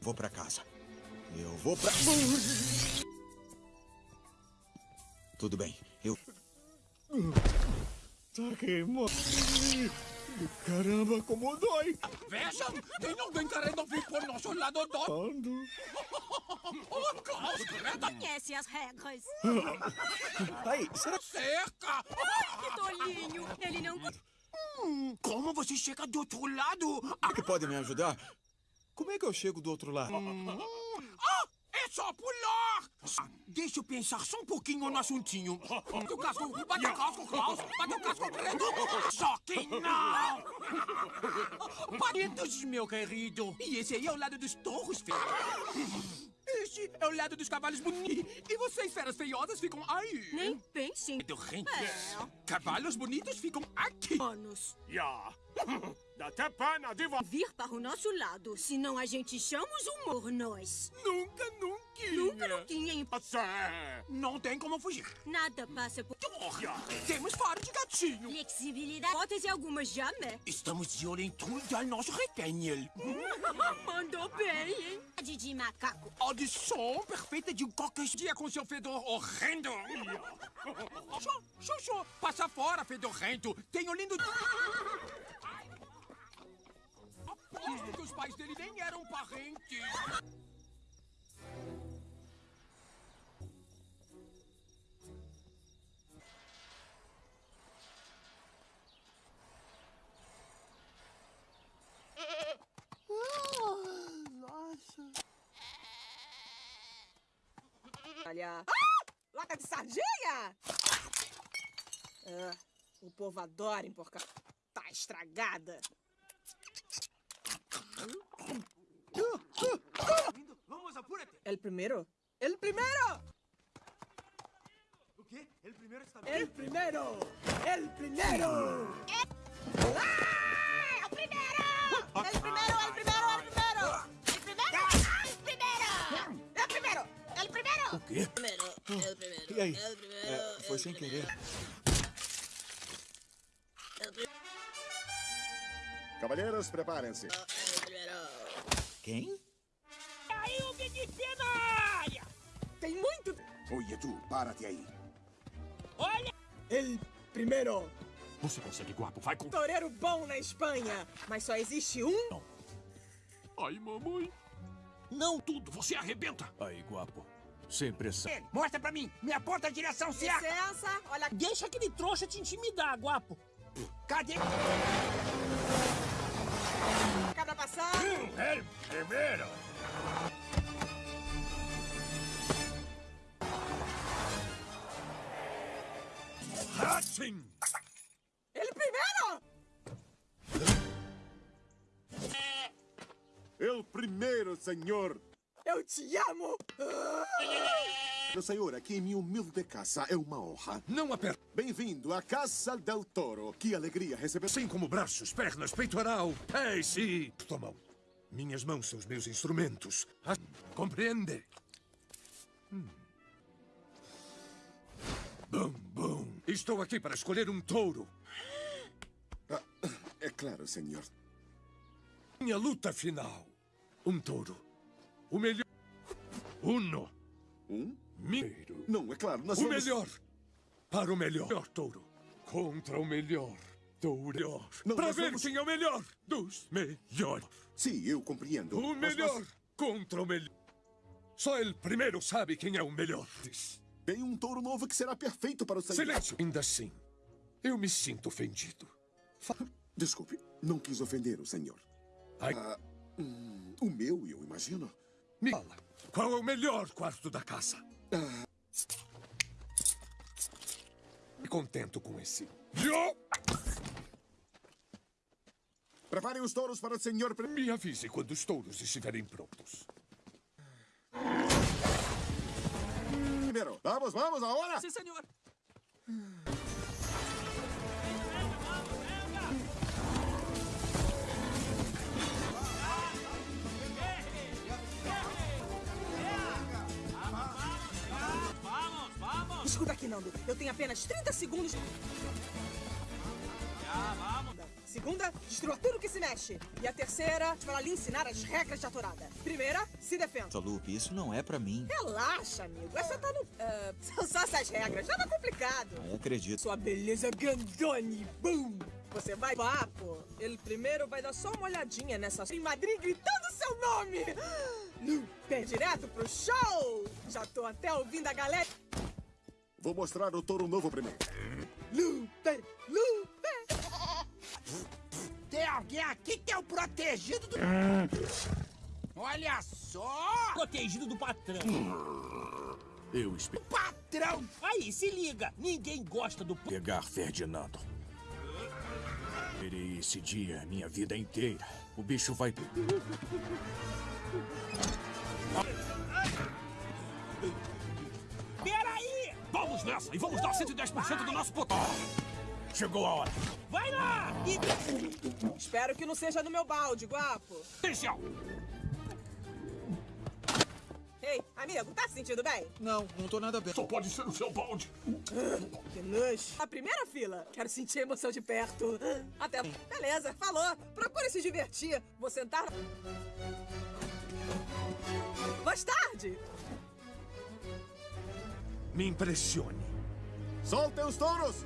Speaker 9: Vou pra casa. Eu vou pra... Tudo bem, eu...
Speaker 18: Tá queimando. Caramba, como dói.
Speaker 7: Vejam, tem alguém querendo vir por nosso lado do...
Speaker 18: Ando.
Speaker 7: Oh, Klaus, Greta!
Speaker 19: Conhece as regras.
Speaker 9: Aí, será...
Speaker 7: Cerca!
Speaker 19: Que tolinho. Ele não...
Speaker 7: Hum, como você chega do outro lado?
Speaker 9: que podem me ajudar? Como é que eu chego do outro lado?
Speaker 7: Ah, é só pular! Deixa eu pensar só um pouquinho no assuntinho. Bate o casco, bate o casco, Klaus! Bate o casco, Greta! Só que não! Palitos, meu querido! E esse aí é o lado dos touros feios. Este é o lado dos cavalos bonitos. E vocês, feras feiosas, ficam aí.
Speaker 19: Nem pensem.
Speaker 7: Dorrentes. Cavalos bonitos ficam aqui.
Speaker 19: Anos.
Speaker 6: Ja. Dá até pena de vo...
Speaker 19: Vir para o nosso lado, senão a gente chama os humor nós.
Speaker 7: Nunca, nunca.
Speaker 19: Nunca, nunca, hein?
Speaker 6: Você.
Speaker 7: Não tem como fugir.
Speaker 19: Nada passa por...
Speaker 7: Temos faro de gatinho.
Speaker 19: Flexibilidade. Botas e algumas jamais.
Speaker 7: Estamos de olho em tudo ao nosso retenho.
Speaker 19: Mandou bem, hein? De macaco.
Speaker 7: Audição perfeita de um qualquer dia com seu fedor horrendo. Xô, xô, xô. Passa fora, fedorrento. Tenho lindo... Aposto que os pais dele nem eram parentes.
Speaker 15: Olha. Ah! Lata de sardinha! Ah, o povo adora emporcar. Tá estragada.
Speaker 20: Vamos, apúrate.
Speaker 15: El primero. El primero.
Speaker 20: O quê? Ele primeiro está
Speaker 15: El primero. El primero.
Speaker 19: Ah! El primero, el primero, el primero! El primero! El primero! El primero! El primero!
Speaker 9: Quê?
Speaker 19: Primero, el primero.
Speaker 9: E aí?
Speaker 19: El primero.
Speaker 9: É, foi sem querer.
Speaker 12: Cavalheiros, preparem-se.
Speaker 9: Quem?
Speaker 12: Oye, tu, párate aí.
Speaker 7: Olha.
Speaker 15: El primero.
Speaker 6: Você consegue, guapo. Vai com...
Speaker 15: Toureiro bom na Espanha. Mas só existe um.
Speaker 6: Ai, mamãe. Não tudo, você arrebenta.
Speaker 18: Aí, guapo. Sem pressão.
Speaker 7: Ele, mostra pra mim. Me aponta a direção certa.
Speaker 15: Licença. Olha.
Speaker 7: Deixa aquele trouxa te intimidar, guapo. Cadê?
Speaker 15: Cada passar.
Speaker 6: Ele primeiro.
Speaker 5: Assim!
Speaker 15: Ele primeiro!
Speaker 12: Eu primeiro, senhor.
Speaker 15: Eu te amo!
Speaker 12: Meu senhor, aqui em minha humilde casa é uma honra.
Speaker 5: Não aperta.
Speaker 12: Bem-vindo à Casa del Toro. Que alegria receber...
Speaker 5: Assim como braços, pernas, peitoral. Ei, sim. Tua mão. Minhas mãos são os meus instrumentos. Ah, compreende? Hum. Bum, bum. Estou aqui para escolher um touro.
Speaker 12: Ah, é claro, senhor.
Speaker 5: Minha luta final. Um touro. O melhor. Uno.
Speaker 12: Um?
Speaker 5: Mineiro.
Speaker 12: Não, é claro, nós
Speaker 5: o
Speaker 12: vamos...
Speaker 5: melhor. Para o melhor touro. Contra o melhor touro.
Speaker 12: Não,
Speaker 5: para ver
Speaker 12: vamos-
Speaker 5: quem é o melhor dos melhores.
Speaker 12: Sim, eu compreendo.
Speaker 5: O melhor
Speaker 12: nós-
Speaker 5: contra o melhor. Só ele primeiro sabe quem é o melhor.
Speaker 12: Tem um touro novo que será perfeito para o senhor.
Speaker 5: Silêncio! Ainda assim, eu me sinto ofendido.
Speaker 12: Desculpe, não quis ofender o senhor.
Speaker 5: Ai.
Speaker 12: Ah, hum, o meu, eu imagino.
Speaker 5: Me fala, qual é o melhor quarto da casa?
Speaker 12: Ah,
Speaker 5: Me contento com esse.
Speaker 12: Preparem os touros para o senhor...
Speaker 5: me avise quando os touros estiverem prontos.
Speaker 12: Primeiro, vamos, vamos, agora!
Speaker 7: Sim, senhor.
Speaker 15: Escuta aqui, Nando. Eu tenho apenas 30 segundos. Segunda, destrua tudo que se mexe. E a terceira, para lhe ensinar as regras de aturada. Primeira, se defenda.
Speaker 10: Chalup, isso não é pra mim.
Speaker 15: Relaxa, amigo. Essa tá no. ah, são só essas regras. Nada complicado.
Speaker 10: Eu acredito.
Speaker 15: Sua beleza grandone. Boom! Você vai papo. Ele primeiro vai dar só uma olhadinha nessa em Madrid gritando seu nome. Lupe, direto pro show. Já tô até ouvindo a galera.
Speaker 12: Vou mostrar o touro novo primeiro.
Speaker 15: Lupe, Lupe.
Speaker 16: Tem alguém aqui que é o protegido do... Olha só! Protegido do patrão.
Speaker 18: Eu espero
Speaker 16: Patrão! Aí, se liga. Ninguém gosta do...
Speaker 18: pegar Ferdinando. Esperei esse dia a minha vida inteira. O bicho vai.
Speaker 16: Peraí!
Speaker 6: Vamos nessa e vamos dar 110% do nosso potencial.
Speaker 18: Chegou a hora.
Speaker 16: Vai lá! E...
Speaker 15: Espero que não seja no meu balde, guapo.
Speaker 6: Potencial!
Speaker 15: Ei, amigo, tá se sentindo bem?
Speaker 10: Não, não tô nada bem.
Speaker 6: Só pode ser o seu balde.
Speaker 15: Que nojo. A primeira fila. Quero sentir a emoção de perto. Até. Beleza, falou. Procure se divertir. Vou sentar. Mais tarde.
Speaker 5: Me impressione.
Speaker 12: Soltem os touros!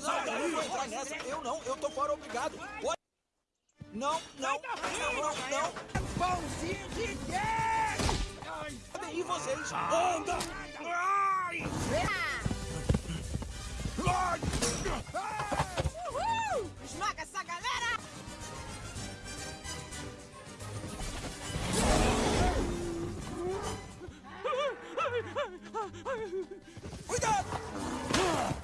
Speaker 10: Sai daí, vou entrar nessa. Eu não, eu tô fora, obrigado. Pode- Não, não, não, não, não.
Speaker 16: Pãozinho de!
Speaker 10: Podem ir vocês.
Speaker 16: Anda! Ai!
Speaker 15: Uhul! Esmaga essa galera!
Speaker 16: Cuidado!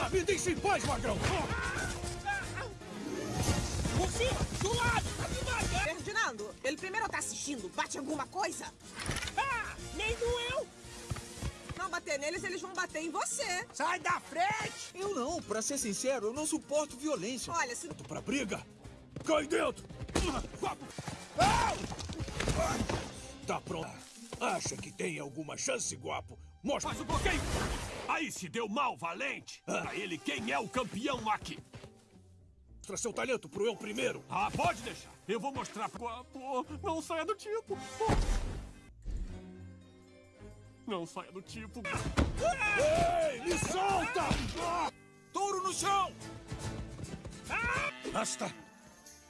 Speaker 18: Ah, me deixe em paz, magrão!
Speaker 16: Cima! Do lado! Tá me matando!
Speaker 15: Ferdinando, ele primeiro tá assistindo. Bate alguma coisa?
Speaker 16: Ah! Nem doeu!
Speaker 15: Não bater neles, eles vão bater em você.
Speaker 16: Sai da frente!
Speaker 10: Eu não, pra ser sincero, eu não suporto violência.
Speaker 15: Olha, se
Speaker 18: Pra briga! Cai dentro! Tá pronto? Acha que tem alguma chance, guapo? Mostra!
Speaker 6: Faz o bloqueio! Aí se deu mal, valente! Pra ele, quem é o campeão aqui?
Speaker 18: Mostra seu talento pro eu primeiro!
Speaker 6: Ah, pode deixar! Eu vou mostrar pro... Pô, não saia do tipo! Não saia do tipo!
Speaker 18: Ei, me solta!
Speaker 16: Touro no chão!
Speaker 5: Basta!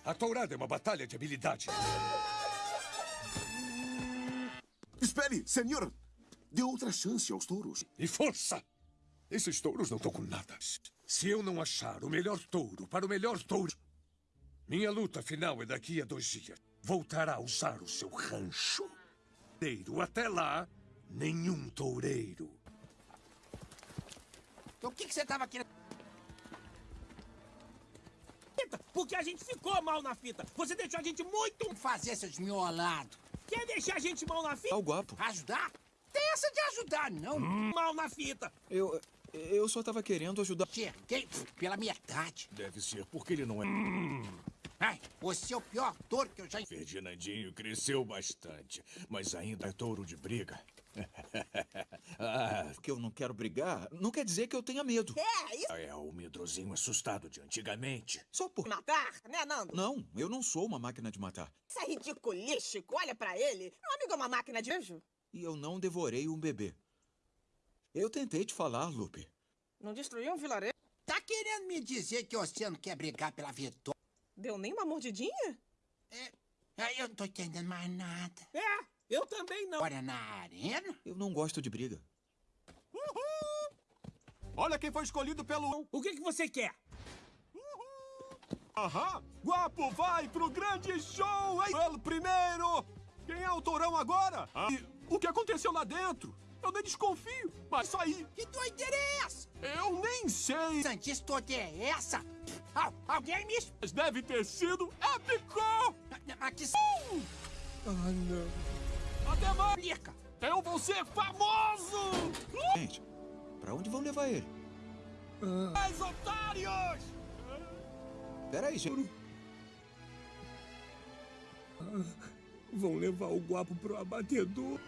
Speaker 5: A tourada é uma batalha de habilidade.
Speaker 12: Espere, senhor. Dê outra chance aos touros.
Speaker 5: E força! Esses touros não estão com nada. Se eu não achar o melhor touro para o melhor touro, minha luta final é daqui a dois dias. Voltará a usar o seu rancho. Até lá, nenhum toureiro.
Speaker 16: O que, que você tava querendo? Fita, Porque a gente ficou mal na fita. Você deixou a gente muito... Fazer seus miolados. Quer deixar a gente mal na fita?
Speaker 9: É o guapo.
Speaker 16: Ajudar? Tem essa de ajudar, não. Mal na fita.
Speaker 9: Eu. Eu só tava querendo ajudar.
Speaker 16: Cheguei pela minha idade.
Speaker 18: Deve ser porque ele não é.
Speaker 16: Ai, você é o pior touro que eu já...
Speaker 18: Ferdinandinho cresceu bastante, mas ainda é touro de briga. Ah,
Speaker 9: Que eu não quero brigar, não quer dizer que eu tenha medo.
Speaker 15: É, isso.
Speaker 18: é o medrosinho assustado de antigamente.
Speaker 9: Só por.
Speaker 15: Matar, né, Nando?
Speaker 9: Não, eu não sou uma máquina de matar.
Speaker 15: Isso é ridiculístico. Olha pra ele. Meu amigo é uma máquina de beijo.
Speaker 9: E eu não devorei um bebê. Eu tentei te falar, Lupe.
Speaker 15: Não destruiu um vilarejo.
Speaker 16: Tá querendo me dizer que você não quer brigar pela vitória?
Speaker 15: Deu nem uma mordidinha?
Speaker 16: É, eu não tô entendendo mais nada. É, eu também não. Olha na arena?
Speaker 9: Eu não gosto de briga.
Speaker 6: Olha quem foi escolhido pelo...
Speaker 16: O que, que você quer?
Speaker 6: Aham! Guapo vai pro grande show, hein? Pelo primeiro! Quem é o tourão agora? E o que aconteceu lá dentro? Eu nem desconfio, mas isso aí...
Speaker 16: Que doideira é essa?
Speaker 6: Eu nem sei!
Speaker 16: Santis toda é essa? Al- alguém me...
Speaker 6: Mas deve ter sido épico!
Speaker 16: Mas que...
Speaker 9: Ah, não.
Speaker 6: Até mais! Eu vou ser famoso!
Speaker 9: Gente, pra onde vão levar ele?
Speaker 6: Mais otários!
Speaker 9: Peraí, gente.
Speaker 16: Vão levar o guapo pro abatedor.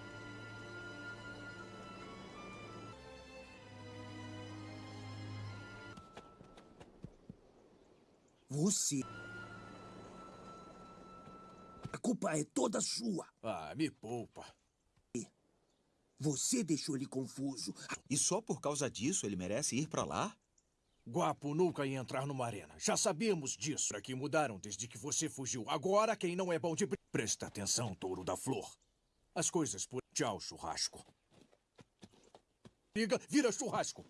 Speaker 16: Você. A culpa é toda sua.
Speaker 18: Ah, me poupa.
Speaker 16: Você deixou ele confuso.
Speaker 9: E só por causa disso ele merece ir pra lá?
Speaker 18: Guapo nunca ia entrar numa arena. Já sabíamos disso. Aqui mudaram desde que você fugiu. Agora, quem não é bom de. Presta atenção, touro da flor. As coisas por. Tchau, churrasco. Briga, vira churrasco.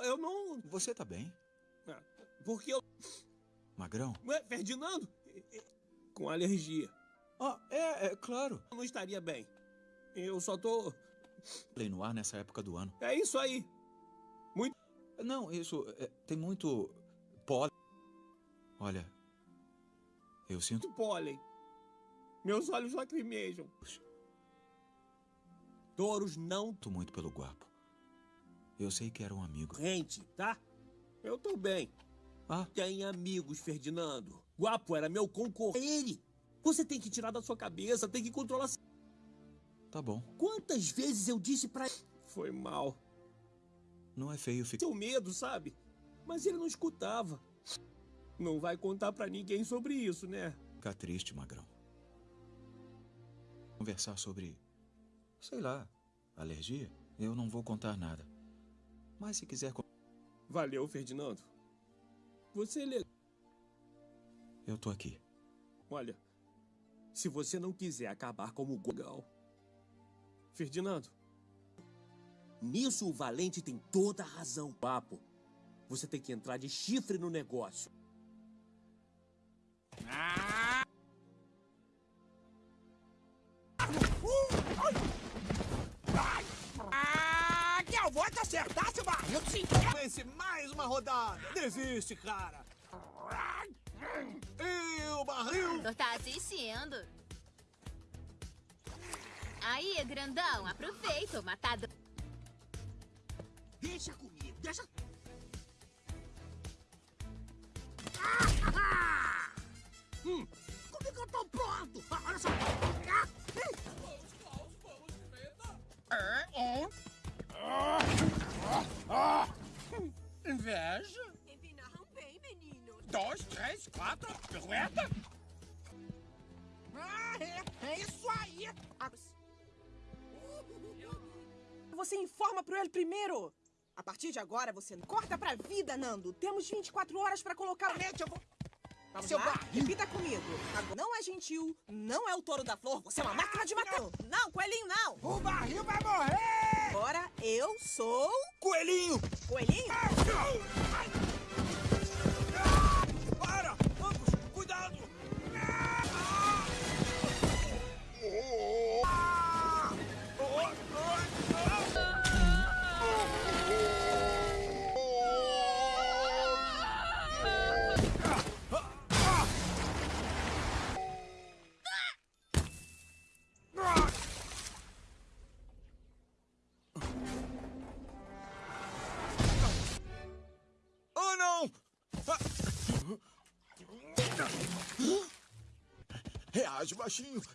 Speaker 16: Eu, eu não.
Speaker 9: Você tá bem?
Speaker 16: Ah, Porque eu.
Speaker 9: Magrão?
Speaker 16: Ué, Ferdinando? Com alergia.
Speaker 9: Ah, é, é claro.
Speaker 16: Eu não estaria bem. Eu só tô.
Speaker 9: Lei no ar nessa época do ano.
Speaker 16: É isso aí. Muito.
Speaker 9: Não, isso. é, tem muito. pólen. Olha. Eu sinto.
Speaker 16: Muito pólen. Meus olhos lacrimejam. Touros não.
Speaker 9: Sinto muito pelo guapo. Eu sei que era um amigo.
Speaker 16: Gente, tá? Eu tô bem.
Speaker 9: Ah?
Speaker 16: Tem amigos, Ferdinando. Guapo era meu concorrente. Ele. Você tem que tirar da sua cabeça, tem que controlar.
Speaker 9: Tá bom.
Speaker 16: Quantas vezes eu disse pra ele? Foi mal.
Speaker 9: Não é feio ficar.
Speaker 16: Seu medo, sabe? Mas ele não escutava. Não vai contar pra ninguém sobre isso, né?
Speaker 9: Ficar triste, Magrão. Conversar sobre. sei lá. alergia? Eu não vou contar nada. Mas se quiser.
Speaker 16: Valeu, Ferdinando. Você é legal.
Speaker 9: Eu tô aqui.
Speaker 16: Olha, se você não quiser acabar como o Gogal. Ferdinando, nisso o Valente tem toda a razão, papo. Você tem que entrar de chifre no negócio.
Speaker 17: Ah, eu te acertar, seu barril de
Speaker 16: Vence mais uma rodada. Desiste, cara.
Speaker 10: E o barril?
Speaker 19: Tu tá assistindo. Aí, grandão, aproveita o matador.
Speaker 10: Deixa comigo, deixa... Hum, como que eu tô pronto? Ah, olha só. Ah,
Speaker 17: É, é. Inveja?
Speaker 15: Empinaram bem, menino.
Speaker 17: Dois, três, quatro, pirueta. Ah, é, é isso aí.
Speaker 15: Você informa pro ele primeiro. A partir de agora, você corta pra vida, Nando. Temos 24 horas pra colocar...
Speaker 17: Eu vou...
Speaker 15: Vamos
Speaker 17: Seu
Speaker 15: lá?
Speaker 17: barril.
Speaker 15: Repita comigo. Não é gentil, não é o touro da flor. Você é uma máquina de matar. Não, coelhinho, não.
Speaker 17: O barril vai morrer.
Speaker 15: Agora eu sou...
Speaker 10: Coelhinho.
Speaker 15: Coelhinho?
Speaker 10: Para!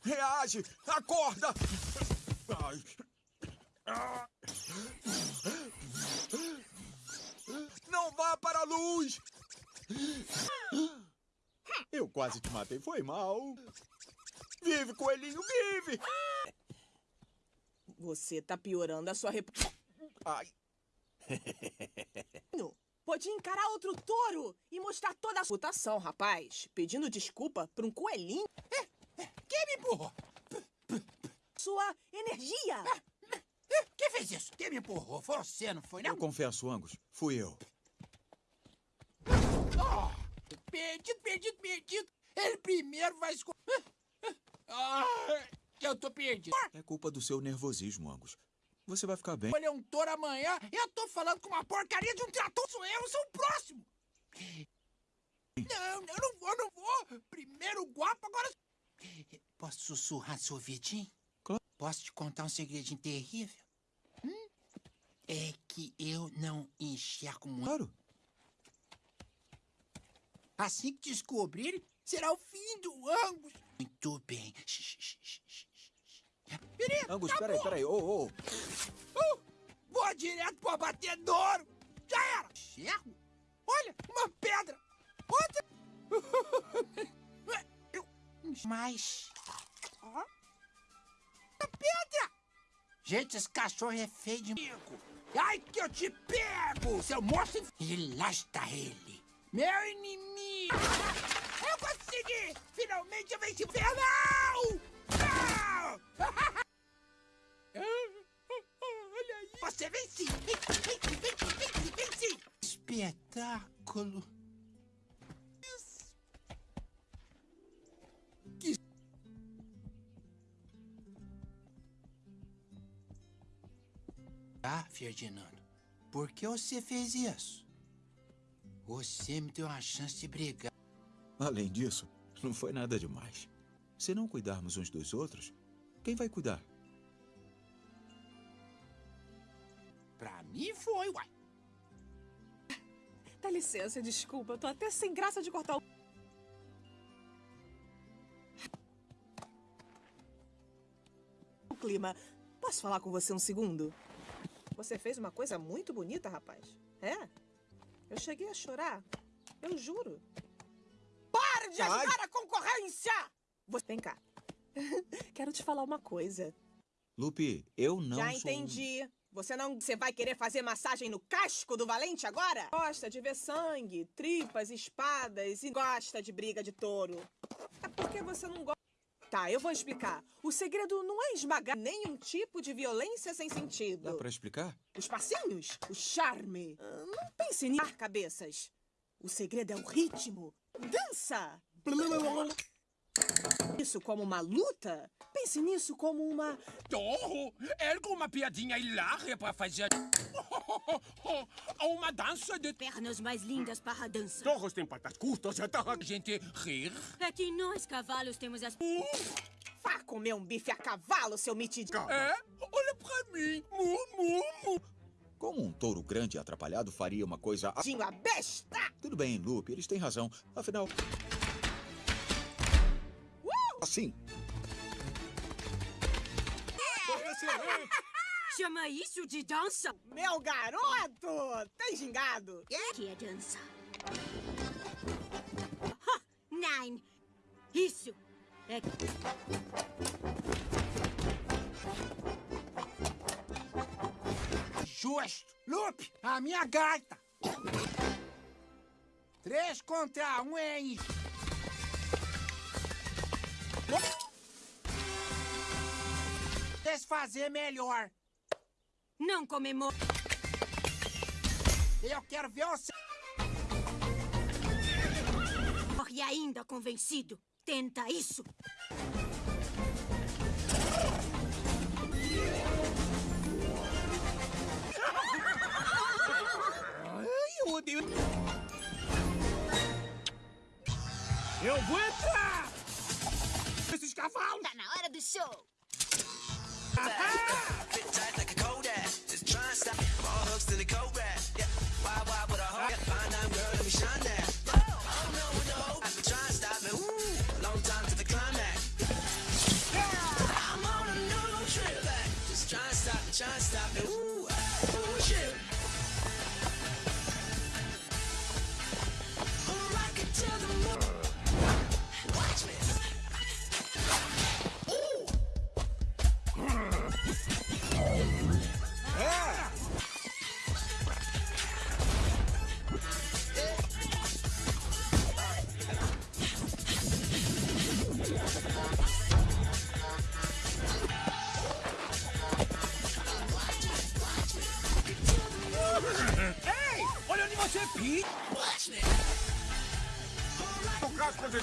Speaker 10: Reage! Acorda! Ai. Não vá para a luz! Eu quase te matei, foi mal. Vive, coelhinho, vive!
Speaker 15: Você tá piorando a sua reputação.
Speaker 10: Ai.
Speaker 15: Pode encarar outro touro e mostrar toda a reputação, rapaz. Pedindo desculpa pra um coelhinho.
Speaker 17: Quem me empurrou?
Speaker 15: Sua energia.
Speaker 17: Quem fez isso? Quem me empurrou? Foi você, não foi, não?
Speaker 9: Eu confesso, Angus, fui eu.
Speaker 17: Oh, perdido, perdido, perdido. Ele primeiro vai escolher. Ah, eu tô perdido.
Speaker 9: É culpa do seu nervosismo, Angus. Você vai ficar bem.
Speaker 17: Escolher um touro amanhã. Eu tô falando com uma porcaria de um trator. Sou eu, sou o próximo. Não, eu não vou, não vou. Primeiro o guapo, agora... Posso sussurrar seu ouvidinho?
Speaker 9: Claro.
Speaker 17: Posso te contar um segredinho terrível? Hum? É que eu não enxergo muito.
Speaker 9: Claro.
Speaker 17: Assim que descobrirem, será o fim do Angus. Muito bem. Menino,
Speaker 9: Angus,
Speaker 17: acabou.
Speaker 9: peraí, peraí. Ô, ô.
Speaker 17: Uh, vou direto pro abatedouro. Já era. Enxergo? Olha, uma pedra. Outra. Mas... Ó. A pedra. Gente, esse cachorro é feio de mico. Ai, que eu te pego, seu monstro. E lá está ele. Meu inimigo. Eu consegui. Finalmente eu venci o infernal. Ah! Você. Vence, vence, vence, vence, vence. Espetáculo. Ah, Ferdinando, por que você fez isso? Você me deu uma chance de brigar.
Speaker 9: Além disso, não foi nada demais. Se não cuidarmos uns dos outros, quem vai cuidar?
Speaker 17: Pra mim foi, uai.
Speaker 15: Dá licença, desculpa. Eu tô até sem graça de cortar o... O clima. Posso falar com você um segundo? Você fez uma coisa muito bonita, rapaz. É? Eu cheguei a chorar. Eu juro. Para de
Speaker 10: Ai.
Speaker 15: ajudar a concorrência! Você... Vem cá. Quero te falar uma coisa.
Speaker 9: Lupe, eu não
Speaker 15: Já
Speaker 9: sou...
Speaker 15: entendi. Você não. Você vai querer fazer massagem no casco do valente agora? Gosta de ver sangue, tripas, espadas e gosta de briga de touro. É porque você não gosta. Tá, eu vou explicar. O segredo não é esmagar nenhum tipo de violência sem sentido.
Speaker 9: Dá pra explicar?
Speaker 15: Os passinhos, o charme. Ah, Não pense em cabeças. O segredo é o ritmo. Dança! Isso. nisso como uma luta. Pense nisso como uma.
Speaker 17: Torro, ergo uma piadinha hilária pra fazer. Uma dança de.
Speaker 14: Pernas mais lindas para a dança.
Speaker 17: Torros têm patas curtas, é a gente rir.
Speaker 14: É que nós, cavalos, temos as...
Speaker 15: Vá comer um bife a cavalo, seu mitidinho.
Speaker 17: É? Olha pra mim. Mu, mu, mu.
Speaker 9: Como um touro grande e atrapalhado faria uma coisa... a-
Speaker 15: Tinho a besta!
Speaker 9: Tudo bem, Lupe, eles têm razão. Afinal... Assim.
Speaker 14: Chama isso de dança?
Speaker 15: Meu garoto! Tem gingado?
Speaker 14: Que é dança? Ha! Nine! Isso! É...
Speaker 17: Justo. Lupe, a minha gaita. Três contra um, hein? Desfazer melhor.
Speaker 14: Não comemora.
Speaker 17: Eu quero ver você.
Speaker 14: E ainda convencido. Tenta isso.
Speaker 16: Ai, eu odeio. Eu vou entrar! Esses cavalos!
Speaker 19: Tá na hora do show.
Speaker 21: Fit tight like a Kodak. Just try and stop. All hooks to the cobra.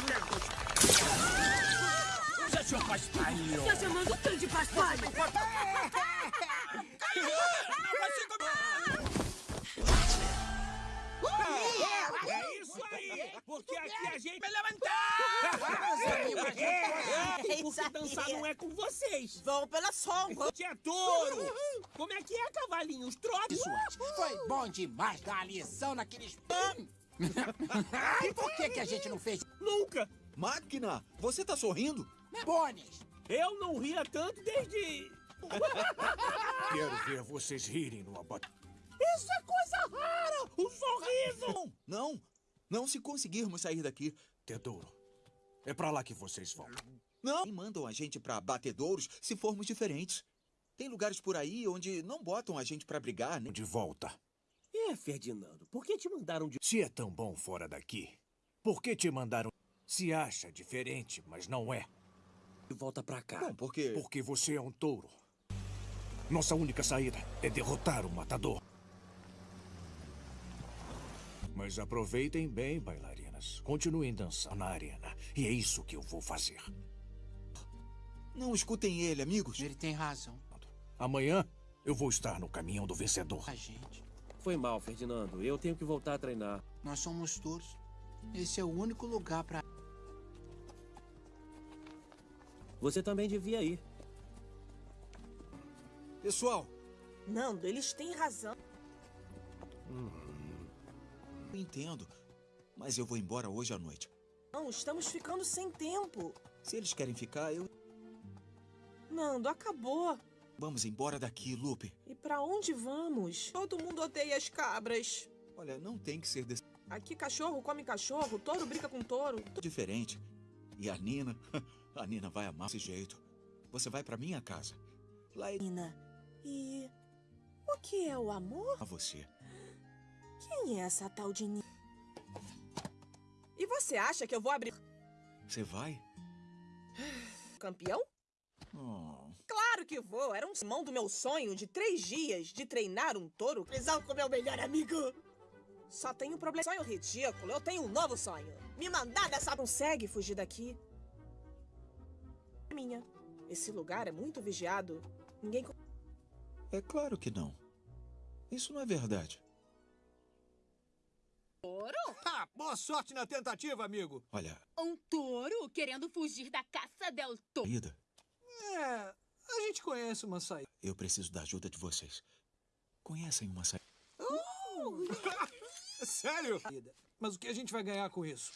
Speaker 17: Tempos! Usa seu paspalho!
Speaker 14: Tá chamando tanto de paspalho?
Speaker 16: É isso aí! Porque aqui a gente vai
Speaker 15: Vamos,
Speaker 16: É, porque dançar não é com vocês!
Speaker 15: Vão pela sombra!
Speaker 16: Você é touro! Como é que é, cavalinhos? Trote!
Speaker 17: Foi bom demais dar a lição naqueles... e por que que a gente não fez?
Speaker 16: Nunca!
Speaker 9: Máquina, você tá sorrindo?
Speaker 17: Bones!
Speaker 16: Eu não ria tanto desde...
Speaker 18: Quero ver vocês rirem no abate.
Speaker 16: Isso é coisa rara! O sorriso!
Speaker 9: Não, não. Não se conseguirmos sair daqui.
Speaker 18: Tesouro, é pra lá que vocês vão.
Speaker 9: Não. E mandam a gente pra batedouros se formos diferentes. Tem lugares por aí onde não botam a gente pra brigar, né?
Speaker 18: De volta.
Speaker 16: É, Ferdinando, por que te mandaram de...
Speaker 18: Se é tão bom fora daqui, por que te mandaram? Se acha diferente, mas não é.
Speaker 16: Volta pra cá.
Speaker 9: Bom, porque...
Speaker 18: Porque você é um touro. Nossa única saída é derrotar o matador. Mas aproveitem bem, bailarinas. Continuem dançando na arena. E é isso que eu vou fazer.
Speaker 9: Não escutem ele, amigos.
Speaker 17: Ele tem razão.
Speaker 18: Amanhã eu vou estar no caminhão do vencedor.
Speaker 17: A gente.
Speaker 16: Foi mal, Ferdinando. Eu tenho que voltar a treinar.
Speaker 17: Nós somos touros. Esse é o único lugar pra...
Speaker 16: Você também devia ir.
Speaker 9: Pessoal,
Speaker 15: Nando, eles têm razão.
Speaker 9: eu entendo. Mas eu vou embora hoje à noite.
Speaker 15: Não, estamos ficando sem tempo.
Speaker 9: Se eles querem ficar, eu...
Speaker 15: Nando, acabou.
Speaker 9: Vamos embora daqui, Lupe.
Speaker 15: E pra onde vamos? Todo mundo odeia as cabras.
Speaker 9: Olha, não tem que ser desse...
Speaker 15: Aqui cachorro come cachorro, touro brinca com touro.
Speaker 9: diferente. E a Nina... A Nina vai amar esse jeito. Você vai pra minha casa. Lá é
Speaker 15: Nina, e o que é o amor?
Speaker 9: a você.
Speaker 15: Quem é essa tal de Nina? E você acha que eu vou abrir
Speaker 9: Você vai?
Speaker 15: campeão?
Speaker 9: Oh.
Speaker 15: Claro que vou. Era um simão do meu sonho de três dias de treinar um touro. Prisão com meu melhor amigo. Só tenho um problema. Sonho ridículo. Eu tenho um novo sonho. Me mandar dessa... Consegue fugir daqui? minha. Esse lugar é muito vigiado. Ninguém.
Speaker 9: É claro que não. Isso não é verdade.
Speaker 19: Touro?
Speaker 6: Ah, boa sorte na tentativa, amigo.
Speaker 9: Olha,
Speaker 19: Um touro querendo fugir da caça del touro.
Speaker 6: É, a gente conhece uma saída.
Speaker 9: eu preciso da ajuda de vocês. Conhecem uma saída?
Speaker 6: Sério? Mas o que a gente vai ganhar com isso?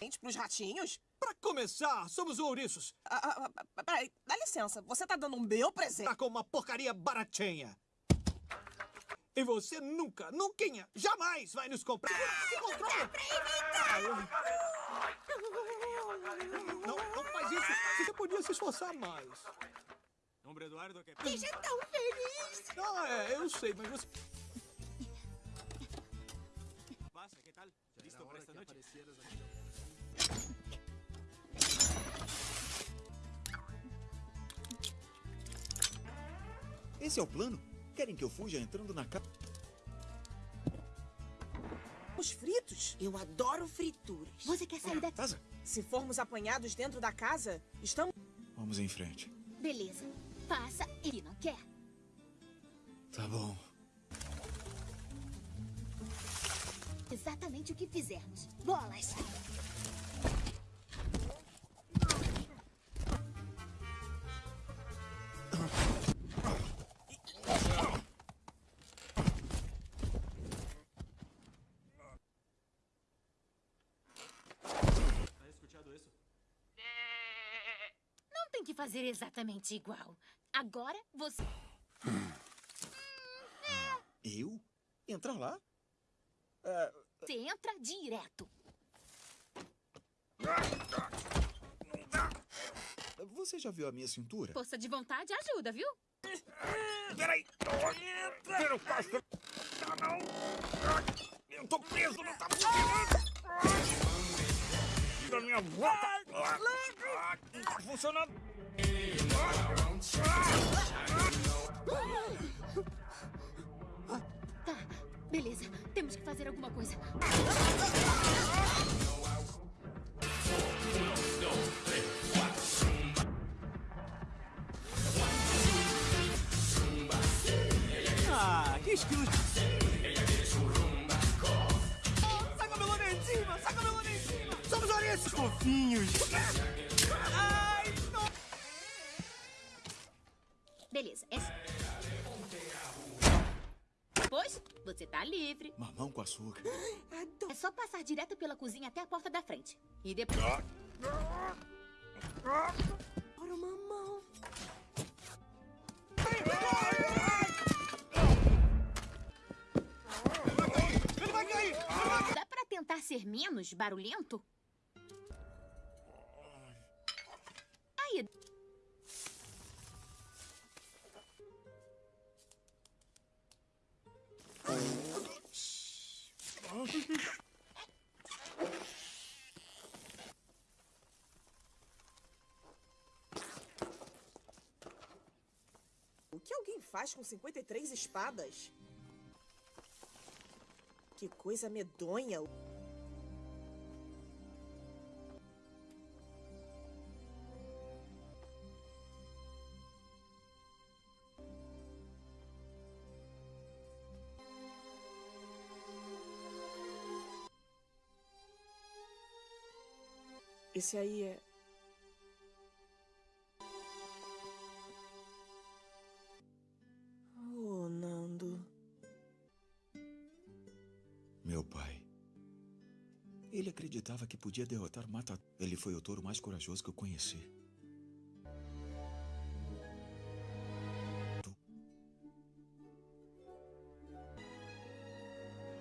Speaker 15: Gente, pros ratinhos?
Speaker 6: Pra começar, somos ouriços.
Speaker 15: Ah, ah, ah, peraí, dá licença. Você tá dando um meu presente?
Speaker 6: Tá com uma porcaria baratinha. E você nunca, nunca, jamais vai nos comprar. Se controla! Não, não isso. Você podia se esforçar mais. Hombre Eduardo, que...
Speaker 22: Seja tão feliz!
Speaker 6: Ah, é, eu sei, mas você... Passa, que tal? Listo para esta noite?
Speaker 9: Esse é o plano? Querem que eu fuja entrando na casa?
Speaker 15: Os fritos? Eu adoro frituras.
Speaker 22: Você quer sair daqui?
Speaker 9: Casa?
Speaker 15: Se formos apanhados dentro da casa, estamos...
Speaker 9: Vamos em frente.
Speaker 19: Beleza. Passa e não quer.
Speaker 9: Tá bom.
Speaker 19: Exatamente o que fizermos. Bolas! Fazer exatamente igual. Agora você.
Speaker 9: Eu? Entrar lá? É,
Speaker 19: Você entra direto.
Speaker 9: Você já viu a minha cintura?
Speaker 19: Força de vontade ajuda, viu?
Speaker 9: Peraí! Vira o casco! Tá não! Eu tô preso, não tá funcionando! Tira minha boca! Não tá funcionando!
Speaker 19: Tá, beleza. Temos que fazer alguma coisa.
Speaker 6: Ah, que estilo de... Saca meu lá em cima! Saca meu lá em cima! Somos ouriços! Fofinhos!
Speaker 19: Beleza, é. Pois, você tá livre.
Speaker 9: Mamão com açúcar.
Speaker 19: É só passar direto pela cozinha até a porta da frente. E depois.
Speaker 15: Ora, mamão.
Speaker 6: Ele vai cair!
Speaker 19: Dá pra tentar ser menos barulhento? Aí.
Speaker 15: Que alguém faz com 53 espadas? Que coisa medonha. Esse aí é.
Speaker 9: Podia derrotar Mata. Ele foi o touro mais corajoso que eu conheci.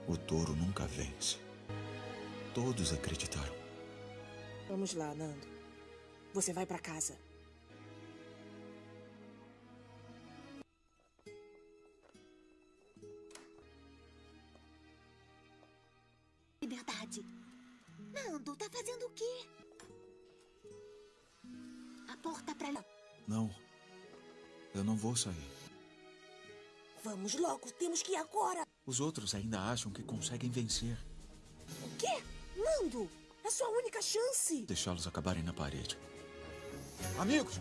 Speaker 9: O touro nunca vence. Todos acreditaram.
Speaker 15: Vamos lá, Nando. Você vai pra casa.
Speaker 22: Vamos logo, temos que ir agora.
Speaker 9: Os outros ainda acham que conseguem vencer.
Speaker 15: O quê? Nando, é sua única chance.
Speaker 9: Deixá-los acabarem na parede. Amigos,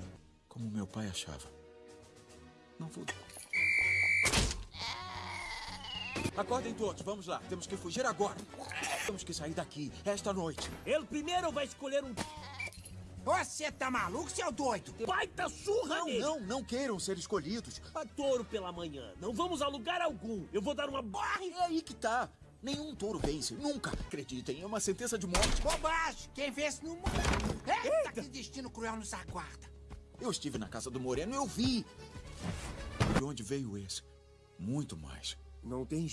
Speaker 9: como meu pai achava. Não vou. Acordem todos, vamos lá. Temos que fugir agora. Temos que sair daqui, esta noite.
Speaker 16: Ele primeiro vai escolher um.
Speaker 17: Você tá maluco, seu doido?
Speaker 16: Baita surra
Speaker 9: Não,
Speaker 16: nele!
Speaker 9: não, não queiram ser escolhidos.
Speaker 16: A touro pela manhã. Não vamos a lugar algum. Eu vou dar uma barra.
Speaker 9: É aí que tá. Nenhum touro vence, nunca. Acreditem, é uma sentença de morte.
Speaker 17: Bobagem! Quem vence não morre. Eita, que destino cruel nos aguarda.
Speaker 9: Eu estive na casa do Moreno, eu vi. De onde veio esse? Muito mais.
Speaker 16: Não tem.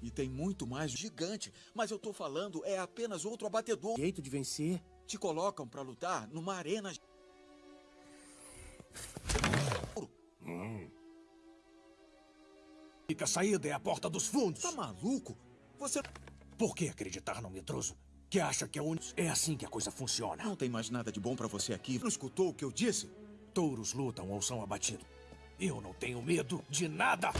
Speaker 9: E tem muito mais gigante. Mas eu tô falando, é apenas outro abatedor.
Speaker 16: Jeito de vencer?
Speaker 9: Te colocam pra lutar numa arena.
Speaker 18: Fica saída é a porta dos fundos.
Speaker 9: Tá maluco? Você.
Speaker 18: Por que acreditar no medroso? Que acha que é único? É assim que a coisa funciona.
Speaker 9: Não tem mais nada de bom pra você aqui. Não escutou o que eu disse?
Speaker 18: Touros lutam ou são abatidos. Eu não tenho medo de nada.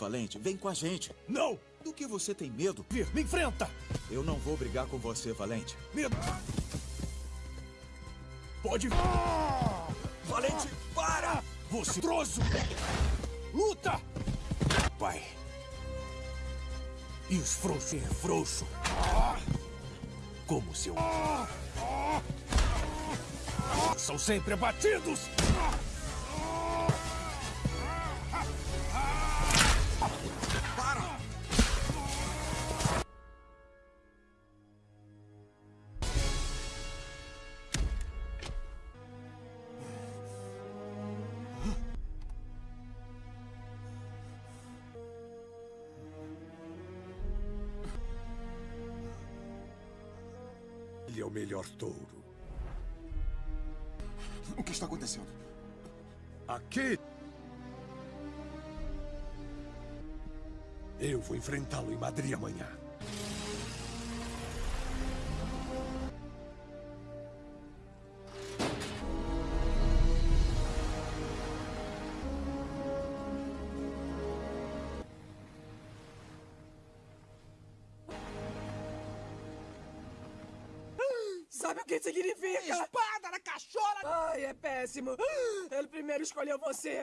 Speaker 9: Valente, vem com a gente.
Speaker 18: Não!
Speaker 9: Do que você tem medo?
Speaker 18: Vir, me enfrenta!
Speaker 9: Eu não vou brigar com você, Valente.
Speaker 18: Medo! Pode.
Speaker 9: Valente, para!
Speaker 18: Você troço! Luta! Pai. E os frouxos é frouxo. Como seu. São sempre abatidos!
Speaker 5: Melhor touro.
Speaker 12: O que está acontecendo?
Speaker 5: Aqui. Eu vou enfrentá-lo em Madrid amanhã.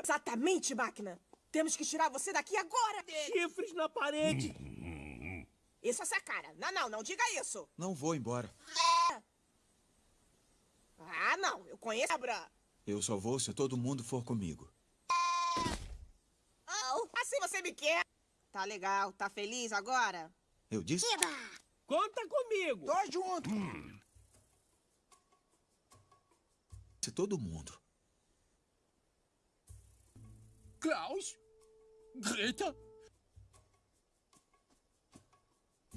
Speaker 15: Exatamente, máquina. Temos que tirar você daqui agora.
Speaker 16: Chifres na parede.
Speaker 15: Isso é essa cara. Não, não, não diga isso.
Speaker 9: Não vou embora.
Speaker 15: Ah, não. Eu conheço a Bra.
Speaker 9: Eu só vou se todo mundo for comigo.
Speaker 15: Oh, assim você me quer. Tá legal. Tá feliz agora?
Speaker 9: Eu disse?
Speaker 16: Conta comigo.
Speaker 17: Tô junto.
Speaker 9: Se todo mundo.
Speaker 6: Klaus? Greta?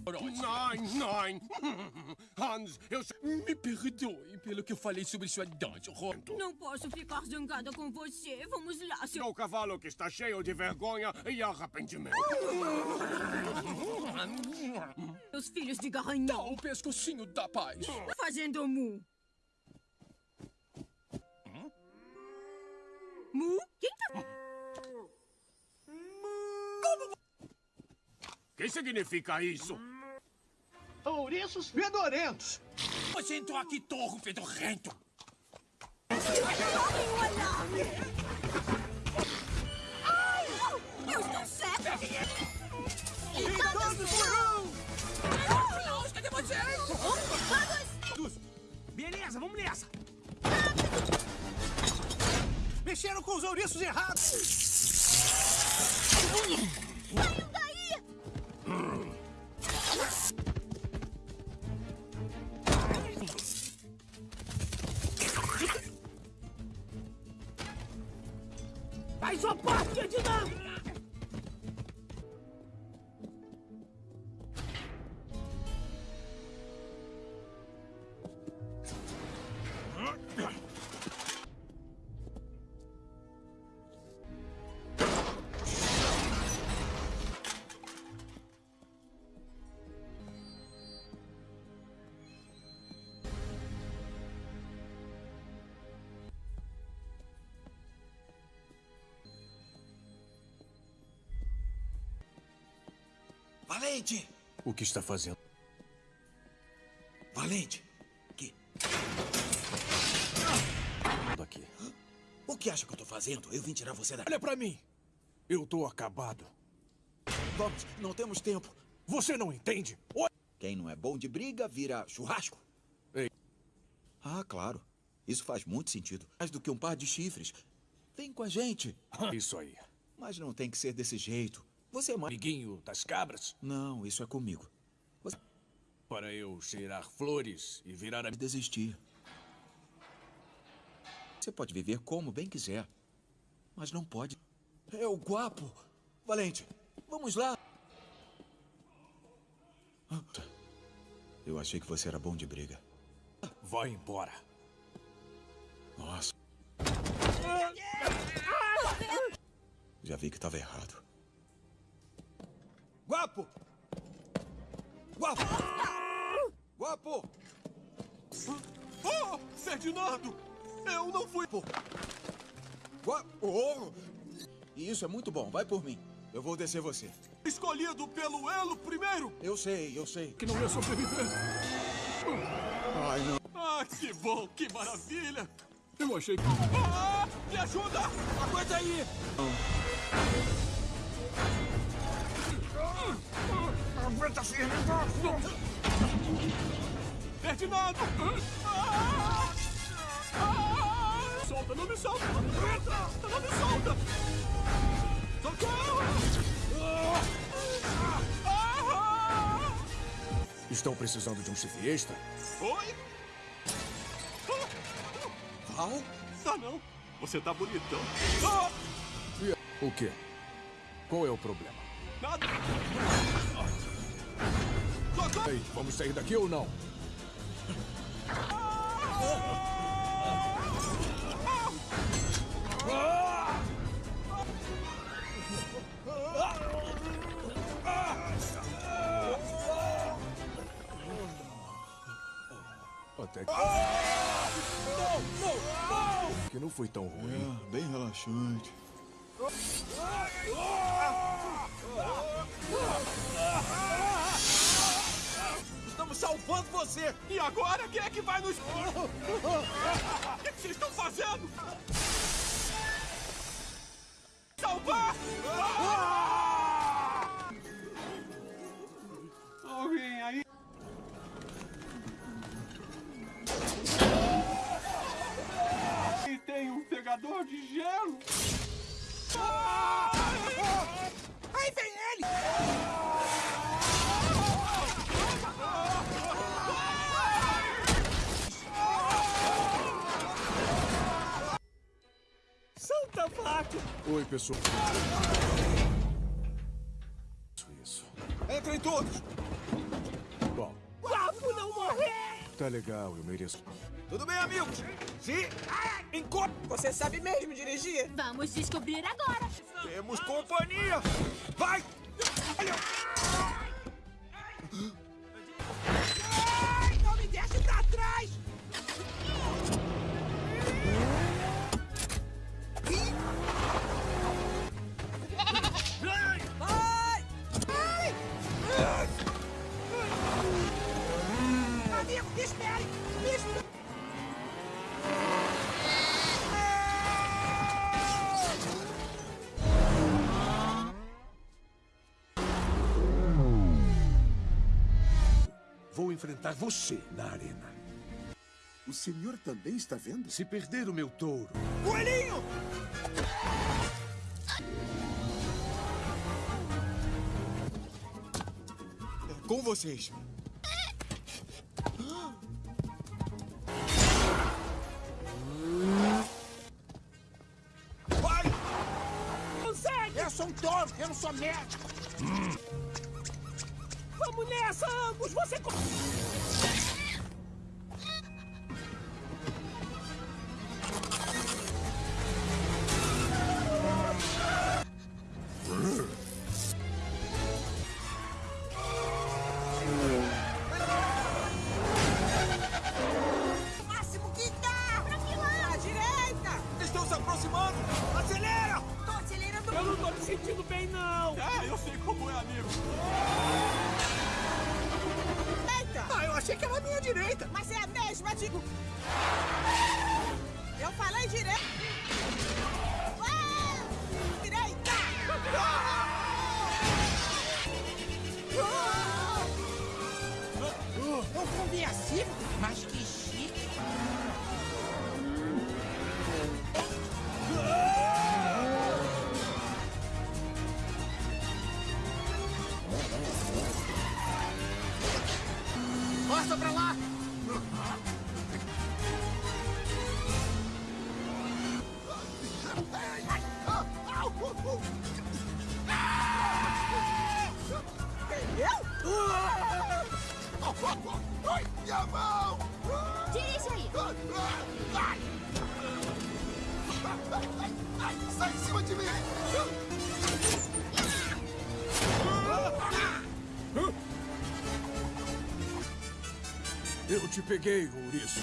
Speaker 6: Nein, nein. Hans, eu... Me perdoe pelo que eu falei sobre sua dança, Rondo.
Speaker 14: Não posso ficar zangada com você. Vamos lá, seu...
Speaker 6: Seu cavalo que está cheio de vergonha e arrependimento.
Speaker 14: Os filhos de garanhão.
Speaker 6: Dá o pescocinho da paz.
Speaker 14: Fazendo mu. Mu? Quem tá...
Speaker 6: O que significa isso?
Speaker 17: Ouriços fedorentos.
Speaker 6: Você entrou aqui, torro fedorrento.
Speaker 14: Joguem o alarme! Ai, eu estou certa!
Speaker 17: E todos por um!
Speaker 14: Klaus, cadê vocês?
Speaker 6: Vamos! Beleza, vamos nessa.
Speaker 17: Mexeram com os ouriços errados.
Speaker 19: Saiam daí!
Speaker 16: Faz sua parte, Ferdinando.
Speaker 9: Valente!
Speaker 18: O que está fazendo?
Speaker 9: Valente! Que? O que acha que eu tô fazendo? Eu vim tirar você daqui.
Speaker 18: Olha pra mim. Eu tô acabado.
Speaker 9: Vamos, não temos tempo.
Speaker 18: Você não entende?
Speaker 9: Quem não é bom de briga vira churrasco.
Speaker 18: Ei.
Speaker 9: Ah, claro. Isso faz muito sentido. Mais do que um par de chifres. Vem com a gente.
Speaker 18: Isso aí.
Speaker 9: Mas não tem que ser desse jeito. Você é mais...
Speaker 18: Amiguinho das cabras?
Speaker 9: Não, isso é comigo. Você...
Speaker 18: Para eu cheirar flores e virar a...
Speaker 9: Desistir. Você pode viver como bem quiser. Mas não pode... É o guapo. Valente, vamos lá. Eu achei que você era bom de briga.
Speaker 18: Vai embora.
Speaker 9: Nossa. Já vi que estava errado. Guapo! Guapo! Guapo!
Speaker 6: Oh, Ferdinando! Eu não fui...
Speaker 9: Guapo! Oh! Isso é muito bom. Vai por mim. Eu vou descer você.
Speaker 6: Escolhido pelo Elo primeiro!
Speaker 9: Eu sei, eu sei.
Speaker 18: Que não ia sobreviver.
Speaker 9: Ai, não.
Speaker 6: Ah, que bom, que maravilha!
Speaker 18: Eu achei que...
Speaker 6: Ah, me ajuda!
Speaker 9: Aguenta aí!
Speaker 23: Aguenta firme,
Speaker 6: Ferdinando! Ah! Ah! Solta, não me solta! Não me solta! Socorro! Ah!
Speaker 18: Estão precisando de um chifre extra?
Speaker 6: Oi?
Speaker 9: Val?
Speaker 6: Ah, não. Você tá bonitão.
Speaker 18: O quê? Qual é o problema?
Speaker 6: Nada.
Speaker 18: Ei, vamos sair daqui ou não? Até que...
Speaker 9: Não, não, não!
Speaker 18: Que não foi tão ruim.
Speaker 9: É, bem relaxante.
Speaker 6: Estamos salvando você! E agora quem é que vai nos. O que que vocês estão fazendo? Salvar! Alguém aí? E tem um pegador de gelo!
Speaker 23: Aí vem ele!
Speaker 18: Oi, pessoal. Isso, isso.
Speaker 9: Entrem todos!
Speaker 18: Bom,
Speaker 7: Guapo não morrer!
Speaker 18: tá legal, eu mereço.
Speaker 9: Tudo bem, amigos? Sim? Encontro!
Speaker 15: Você sabe mesmo dirigir?
Speaker 19: Vamos descobrir agora.
Speaker 9: Temos companhia! Vai!
Speaker 23: Ai,
Speaker 5: enfrentar você na arena.
Speaker 12: O senhor também está vendo?
Speaker 5: Se perder o meu touro,
Speaker 23: Coelhinho!
Speaker 9: Com vocês.
Speaker 23: Vai! Consegue! Eu sou um touro, eu não sou médico!
Speaker 7: Vamos nessa, ambos! Você...
Speaker 23: Passa pra lá!
Speaker 7: Eu?
Speaker 10: Ai, minha
Speaker 23: mão! Dirige
Speaker 12: aí! Sai de cima de mim!
Speaker 18: Eu te peguei, ouriço.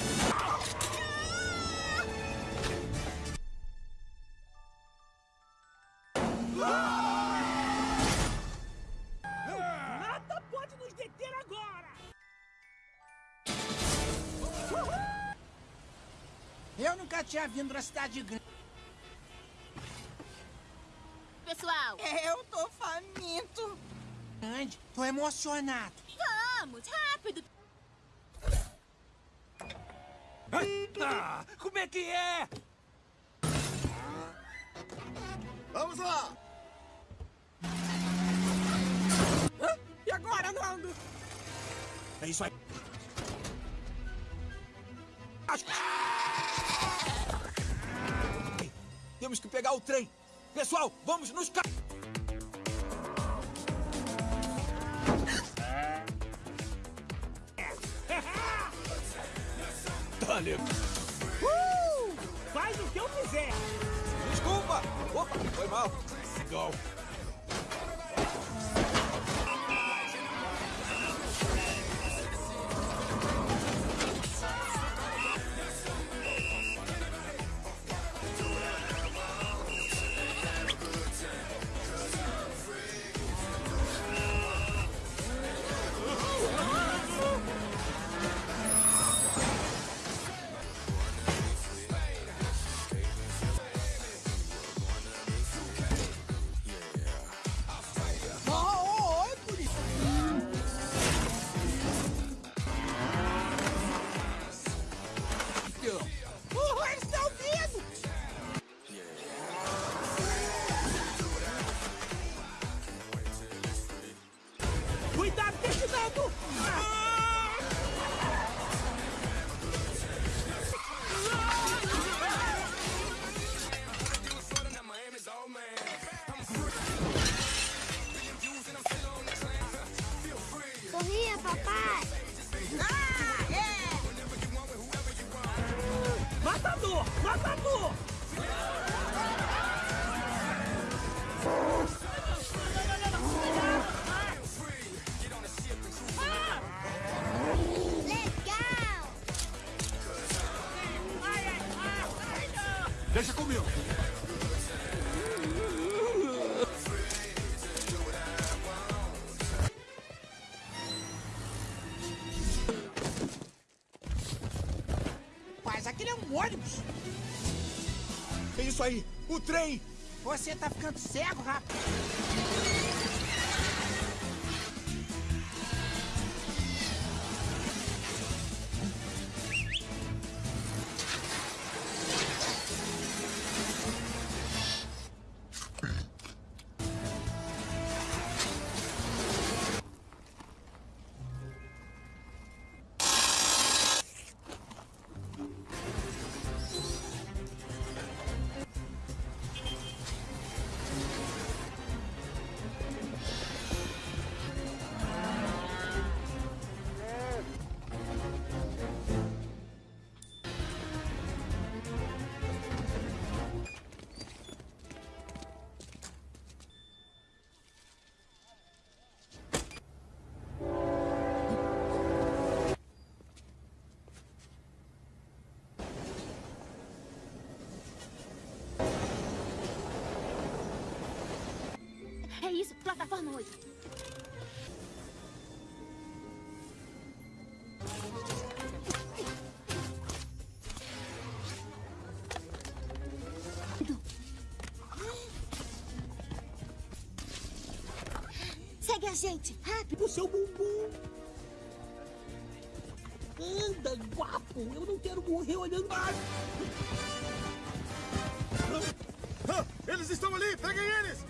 Speaker 16: Nada pode nos deter agora!
Speaker 17: Eu nunca tinha vindo na cidade grande.
Speaker 19: Pessoal!
Speaker 16: Eu tô faminto!
Speaker 17: Grande, tô emocionado.
Speaker 19: Vamos, rápido!
Speaker 24: Ah, como é que é?
Speaker 12: Vamos lá!
Speaker 16: Hã? E agora, Nando?
Speaker 24: É isso aí.
Speaker 9: Temos que pegar o trem. Pessoal, vamos nos ca...
Speaker 18: Legal.
Speaker 16: Uh! Faz o que eu quiser!
Speaker 9: Desculpa! Opa, foi mal.
Speaker 18: Legal.
Speaker 7: Deixa comigo.
Speaker 17: Mas aquele é um ônibus.
Speaker 9: É isso aí, o trem.
Speaker 17: Você tá ficando cego, rapaz.
Speaker 2: Segue a gente, rápido!
Speaker 16: O seu bumbum! Anda, guapo! Eu não quero morrer olhando mais!
Speaker 12: Ah, eles estão ali! Peguem eles!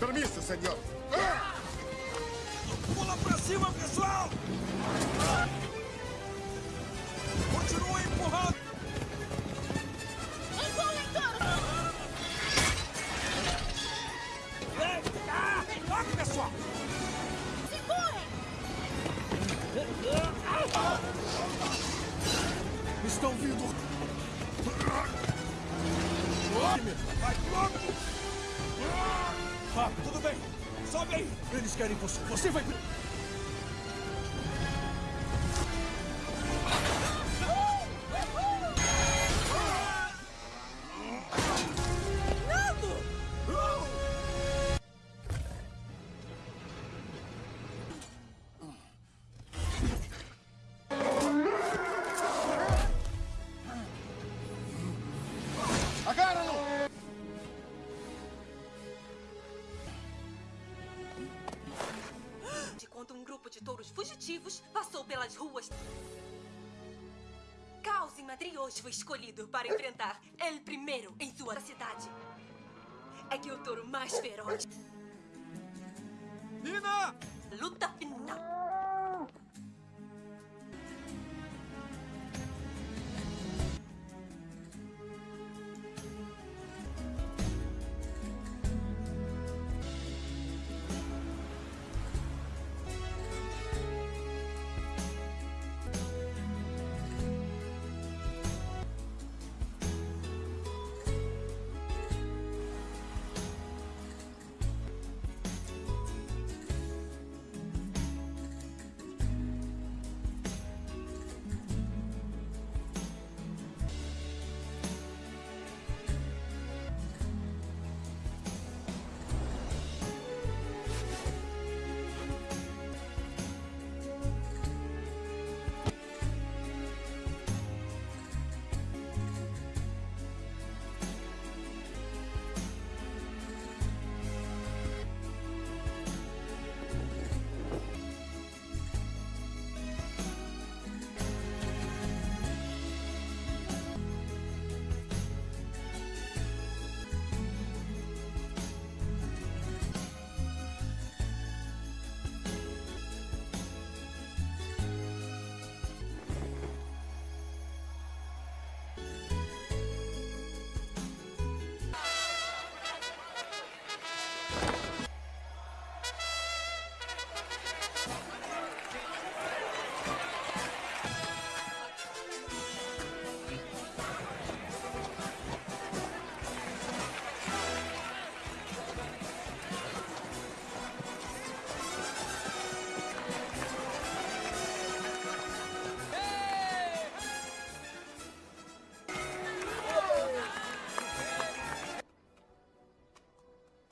Speaker 12: Permisso, senhor. Ah!
Speaker 9: Pula pra cima, pessoal! Continua empurrando! Vem! Ah! Toque, pessoal!
Speaker 18: Se empurrem!
Speaker 25: Estão vindo.
Speaker 9: Vai logo!
Speaker 25: Rápido.
Speaker 9: Tudo bem! Sobe aí!
Speaker 25: Eles querem você. Você vai...
Speaker 26: Em sua cidade. É que o touro mais feroz.
Speaker 9: Nina!
Speaker 26: Luta final.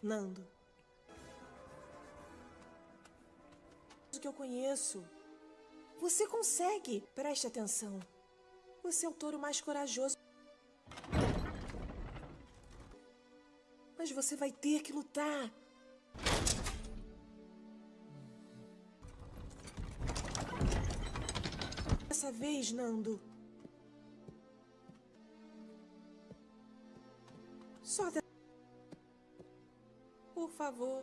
Speaker 15: Nando. O que eu conheço. Você consegue. Preste atenção. Você é o touro mais corajoso. Mas você vai ter que lutar. Dessa vez, Nando. Favor.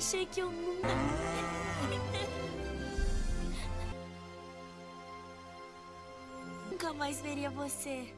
Speaker 4: Achei que eu nunca. Nunca mais veria você.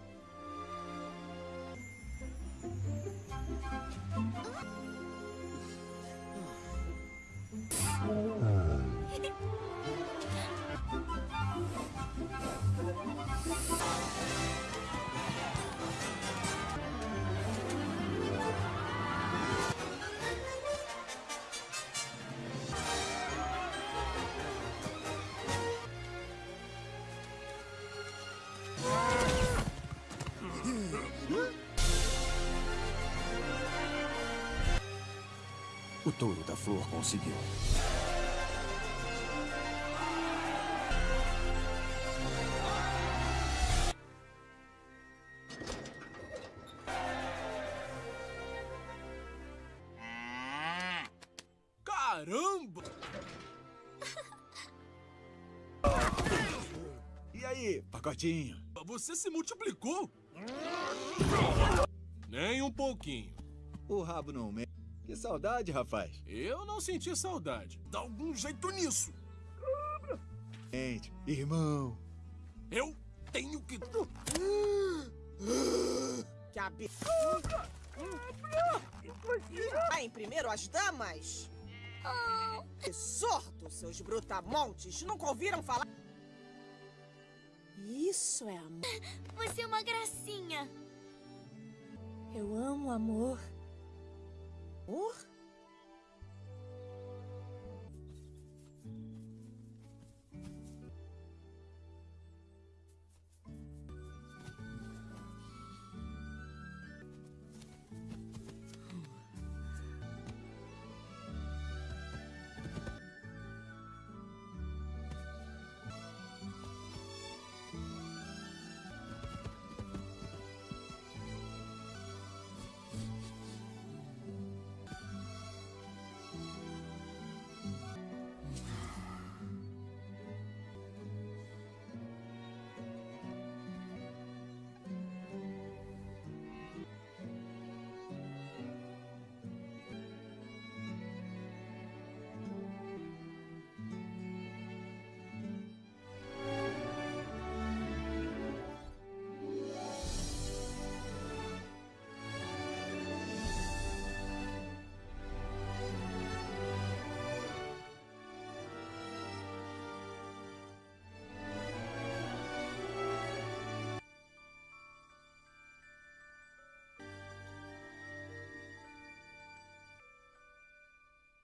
Speaker 18: Touro da flor conseguiu.
Speaker 6: Caramba!
Speaker 9: E aí, pacotinho?
Speaker 6: Você se multiplicou? Nem um pouquinho.
Speaker 9: O rabo não me... Saudade, rapaz.
Speaker 6: Eu não senti saudade. Dá algum jeito nisso.
Speaker 9: Gente, irmão.
Speaker 6: Eu tenho que...
Speaker 15: Que absurdo! Em primeiro as damas? Que sorto, seus brutamontes! Nunca ouviram falar? Isso é amor.
Speaker 4: Você é uma gracinha.
Speaker 15: Eu amo amor. Amor?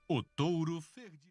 Speaker 7: O touro Ferdi...